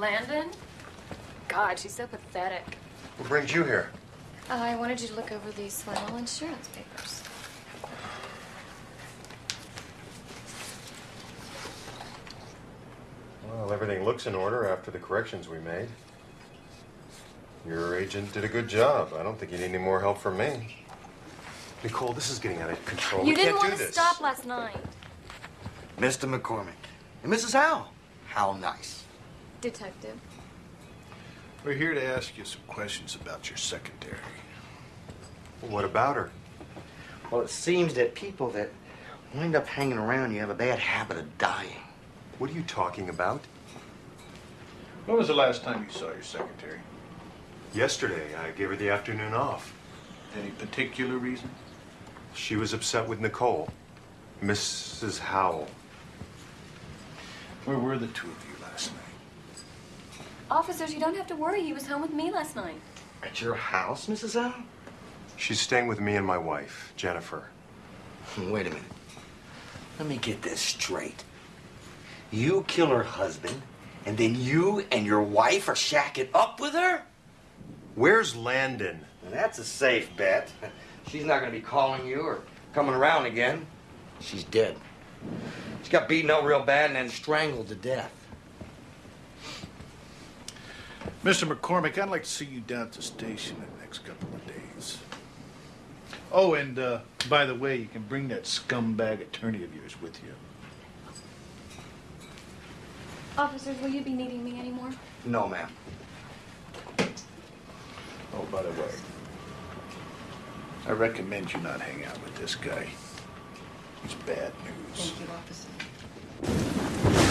Landon? God, she's so pathetic. What brings you here? Uh, I wanted you to look over these final insurance papers. Well, everything looks in order after the corrections we made. Your agent did a good job. I don't think you need any more help from me. Nicole, this is getting out of control. you we didn't can't want do to this. stop last night. Mr. McCormick. And Mrs. Howe. How nice. Detective. We're here to ask you some questions about your secretary. What about her? Well, it seems that people that wind up hanging around you have a bad habit of dying. What are you talking about? When was the last time you saw your secretary? Yesterday, I gave her the afternoon off. Any particular reason? She was upset with Nicole, Mrs. Howell. Where were the two of you last night? Officers, you don't have to worry. He was home with me last night. At your house, Mrs. Howe? She's staying with me and my wife, Jennifer. Wait a minute. Let me get this straight. You kill her husband, and then you and your wife are shacking up with her? Where's Landon? Well, that's a safe bet. She's not going to be calling you or coming around again. She's dead. She got beaten up real bad and then strangled to death. Mr. McCormick, I'd like to see you down at the station in the next couple of days. Oh, and uh, by the way, you can bring that scumbag attorney of yours with you. Officers, will you be needing me anymore? No, ma'am. Oh, by the way, I recommend you not hang out with this guy. He's bad news. Thank you, officer.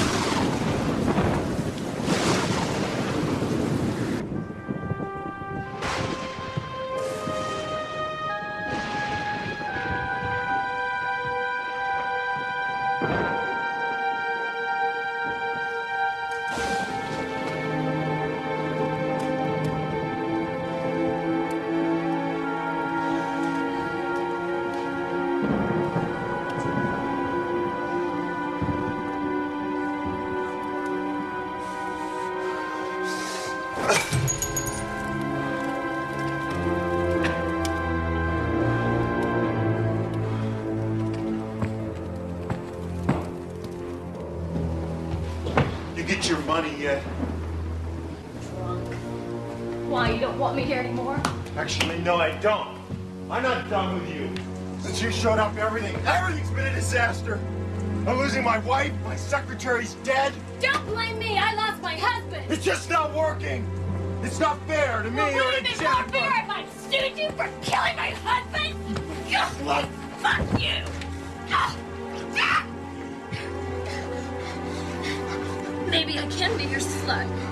Your money yet? Drunk. Why, you don't want me here anymore? Actually, no, I don't. I'm not done with you. Since you showed up, everything, everything's been a disaster. I'm losing my wife, my secretary's dead. Don't blame me. I lost my husband. It's just not working. It's not fair to me Well, or would to it be more Jennifer. fair if I sued you for killing my husband? Well, fuck you. Maybe I can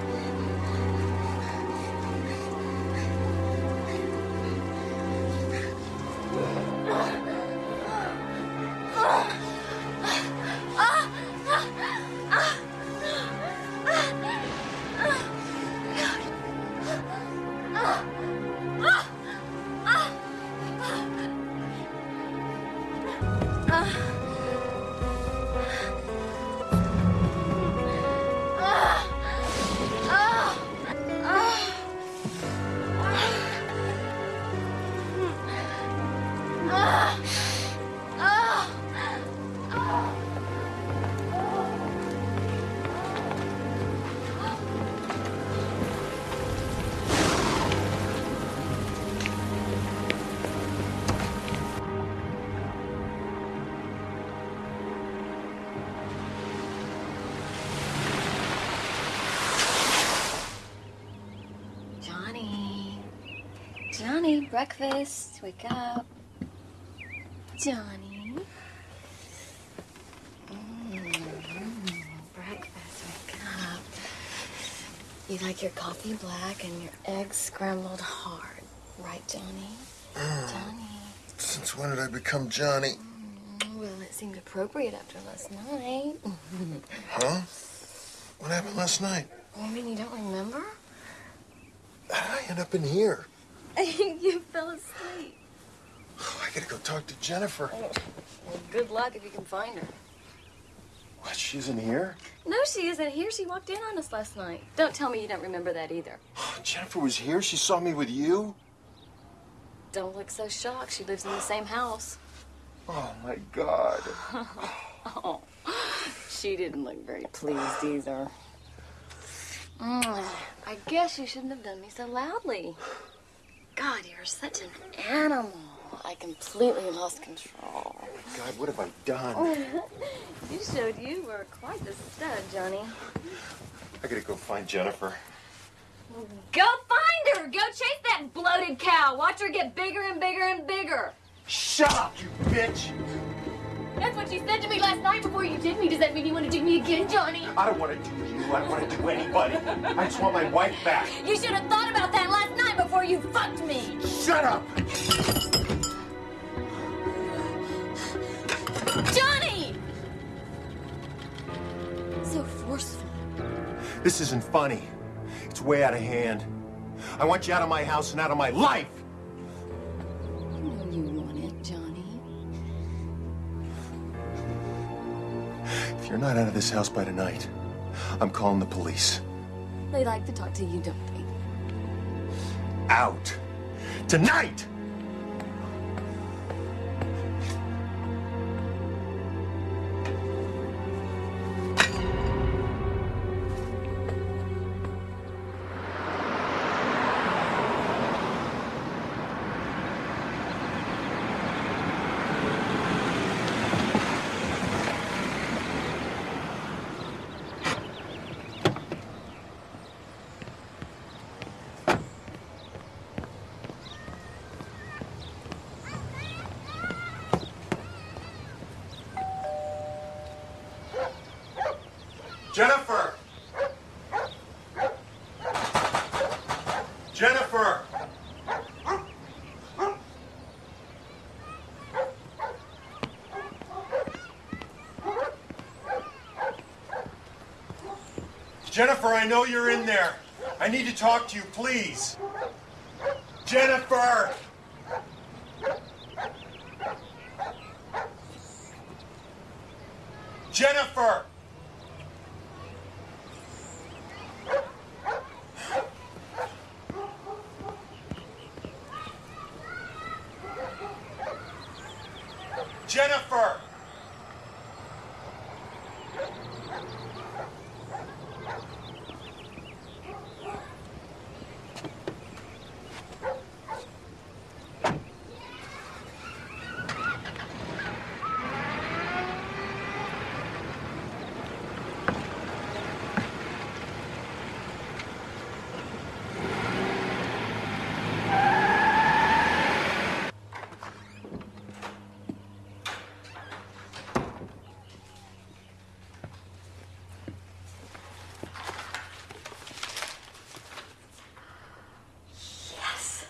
breakfast. Wake up. Johnny. Mm, breakfast. Wake up. You like your coffee black and your eggs scrambled hard, right, Johnny? Johnny. Since when did I become Johnny? Well, it seemed appropriate after last night. Huh? What happened last night? You mean you don't remember? How did I end up in here? you fell asleep. Oh, I gotta go talk to Jennifer. Well, good luck if you can find her. What, she isn't here? No, she isn't here. She walked in on us last night. Don't tell me you don't remember that either. Jennifer was here? She saw me with you? Don't look so shocked. She lives in the same house. Oh, my God. oh, she didn't look very pleased either. Mm, I guess you shouldn't have done me so loudly. God, you're such an animal. I completely lost control. Oh my God, what have I done? you showed you were quite the stud, Johnny. I gotta go find Jennifer. Go find her! Go chase that bloated cow! Watch her get bigger and bigger and bigger! Shut up, you bitch! That's what you said to me last night before you did me. Does that mean you want to do me again, Johnny? I don't want to do you. I don't want to do anybody. I just want my wife back. You should have thought about that last night before you fucked me! Shut up! Johnny! So forceful. This isn't funny. It's way out of hand. I want you out of my house and out of my life! If you're not out of this house by tonight, I'm calling the police. They like to talk to you, don't they? Out. Tonight! Jennifer, I know you're in there. I need to talk to you, please. Jennifer! Jennifer! Jennifer! Yes.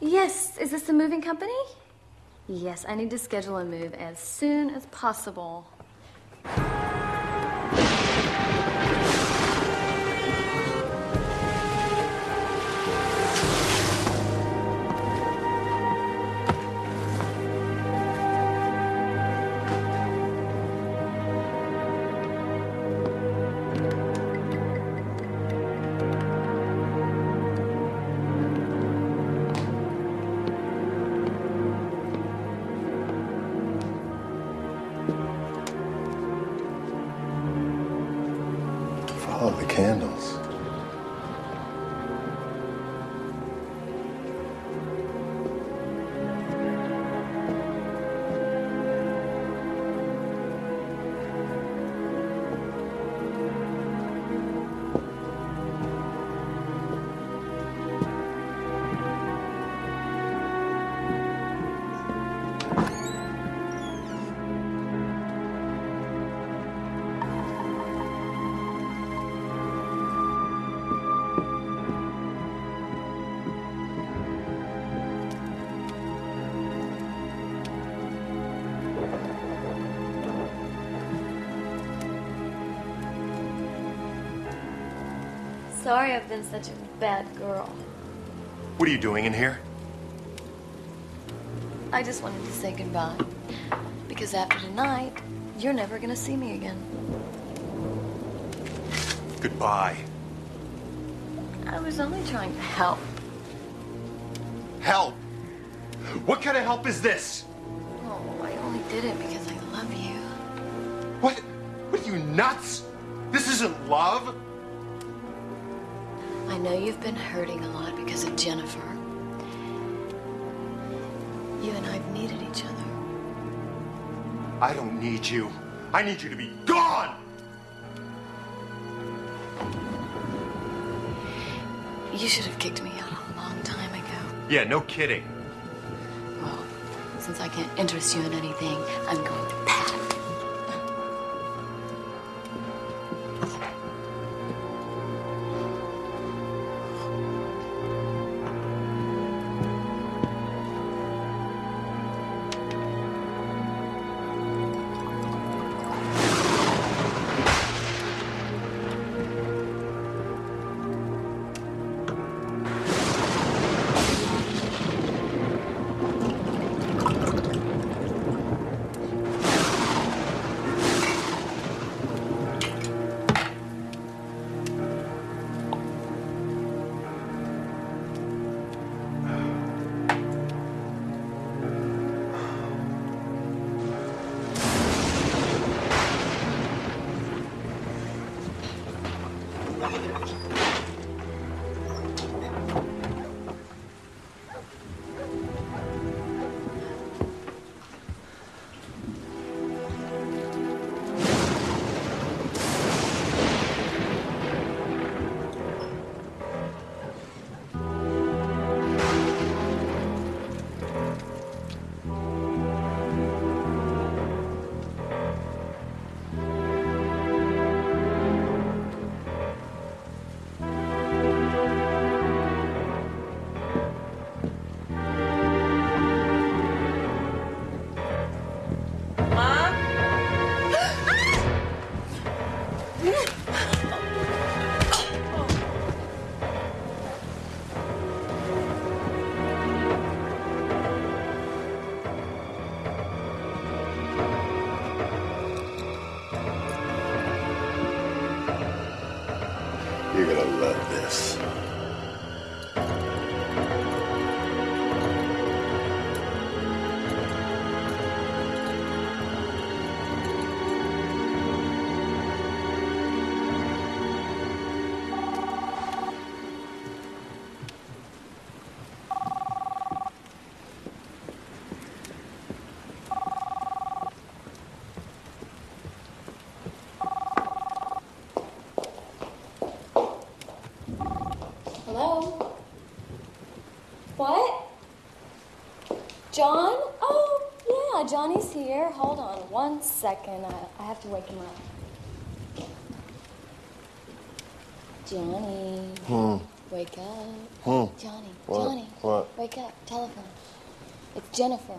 Yes, is this the moving company? Yes, I need to schedule a move as soon as possible. I've been such a bad girl. What are you doing in here? I just wanted to say goodbye. Because after tonight, you're never gonna see me again. Goodbye. I was only trying to help. Help? What kind of help is this? Oh, I only did it because I love you. What? What are you nuts? This isn't love. I know you've been hurting a lot because of Jennifer. You and I've needed each other. I don't need you. I need you to be gone. You should have kicked me out a long time ago. Yeah, no kidding. Well, since I can't interest you in anything, I'm going Johnny's here. Hold on one second. I, I have to wake him up. Johnny. Hmm. Wake up. Hmm. Johnny. What? Johnny. What? Wake up. Telephone. It's Jennifer.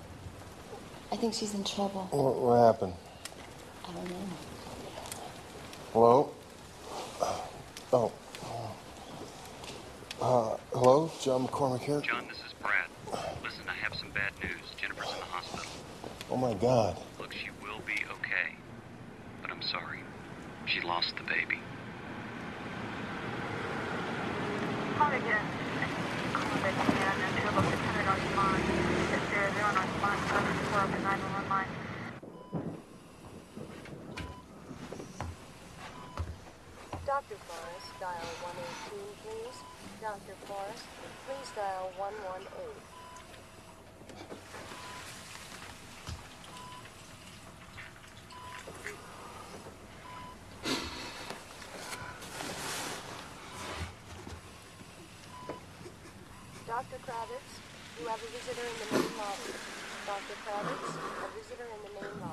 I think she's in trouble. What, what happened? I don't know. Hello? Oh. Uh, hello? John McCormick here? John, this is Brad. Listen, I have some bad news. Jennifer's in the hospital. Oh my god. Look, she will be okay. But I'm sorry. She lost the baby. Call again. Call it again and to about 600 North Line. It's 00 North Line, 74 up the 911 line. Dr. Forrest, dial 118, please. Dr. Forrest, please dial 118. Dr. Kravitz, you have a visitor in the main lobby. Dr. Kravitz, a visitor in the main lobby.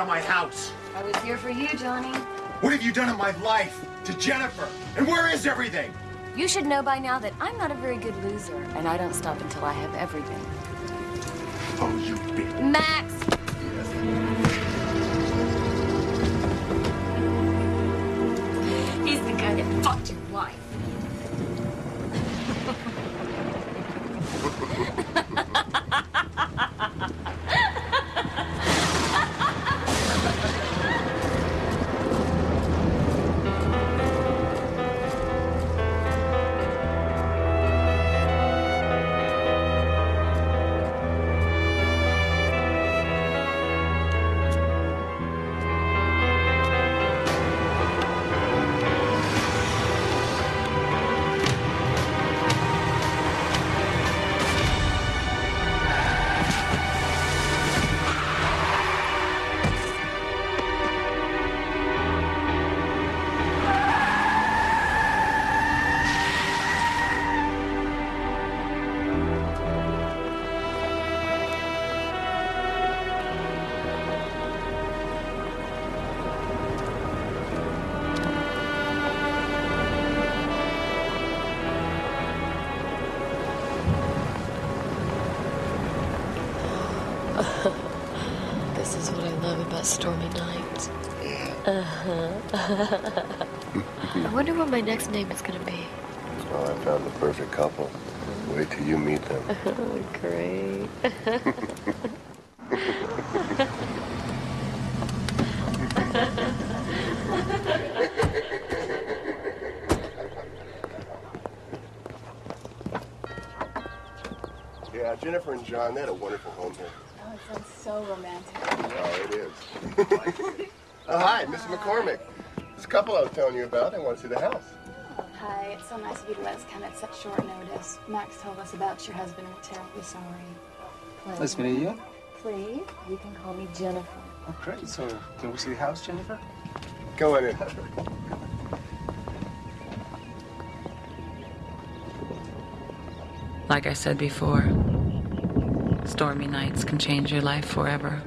Out of my house. I was here for you, Johnny. What have you done in my life to Jennifer? And where is everything? You should know by now that I'm not a very good loser, and I don't stop until I have everything. Oh, you bitch. Max! I wonder what my next name is gonna be. Well, I found the perfect couple. Wait till you meet them. Great. Yeah, Jennifer and John, they had a wonderful home here. Oh, it sounds so romantic. Oh, it is. oh, hi, Mrs. McCormick. This couple I was telling you about, they want to see the house. Oh, hi, it's so nice of you to let us come at such short notice. Max told us about your husband and we're terribly sorry. Nice meeting you. Please, you can call me Jennifer. Oh, great. So, can we see the house, Jennifer? Go on in. Like I said before, stormy nights can change your life forever.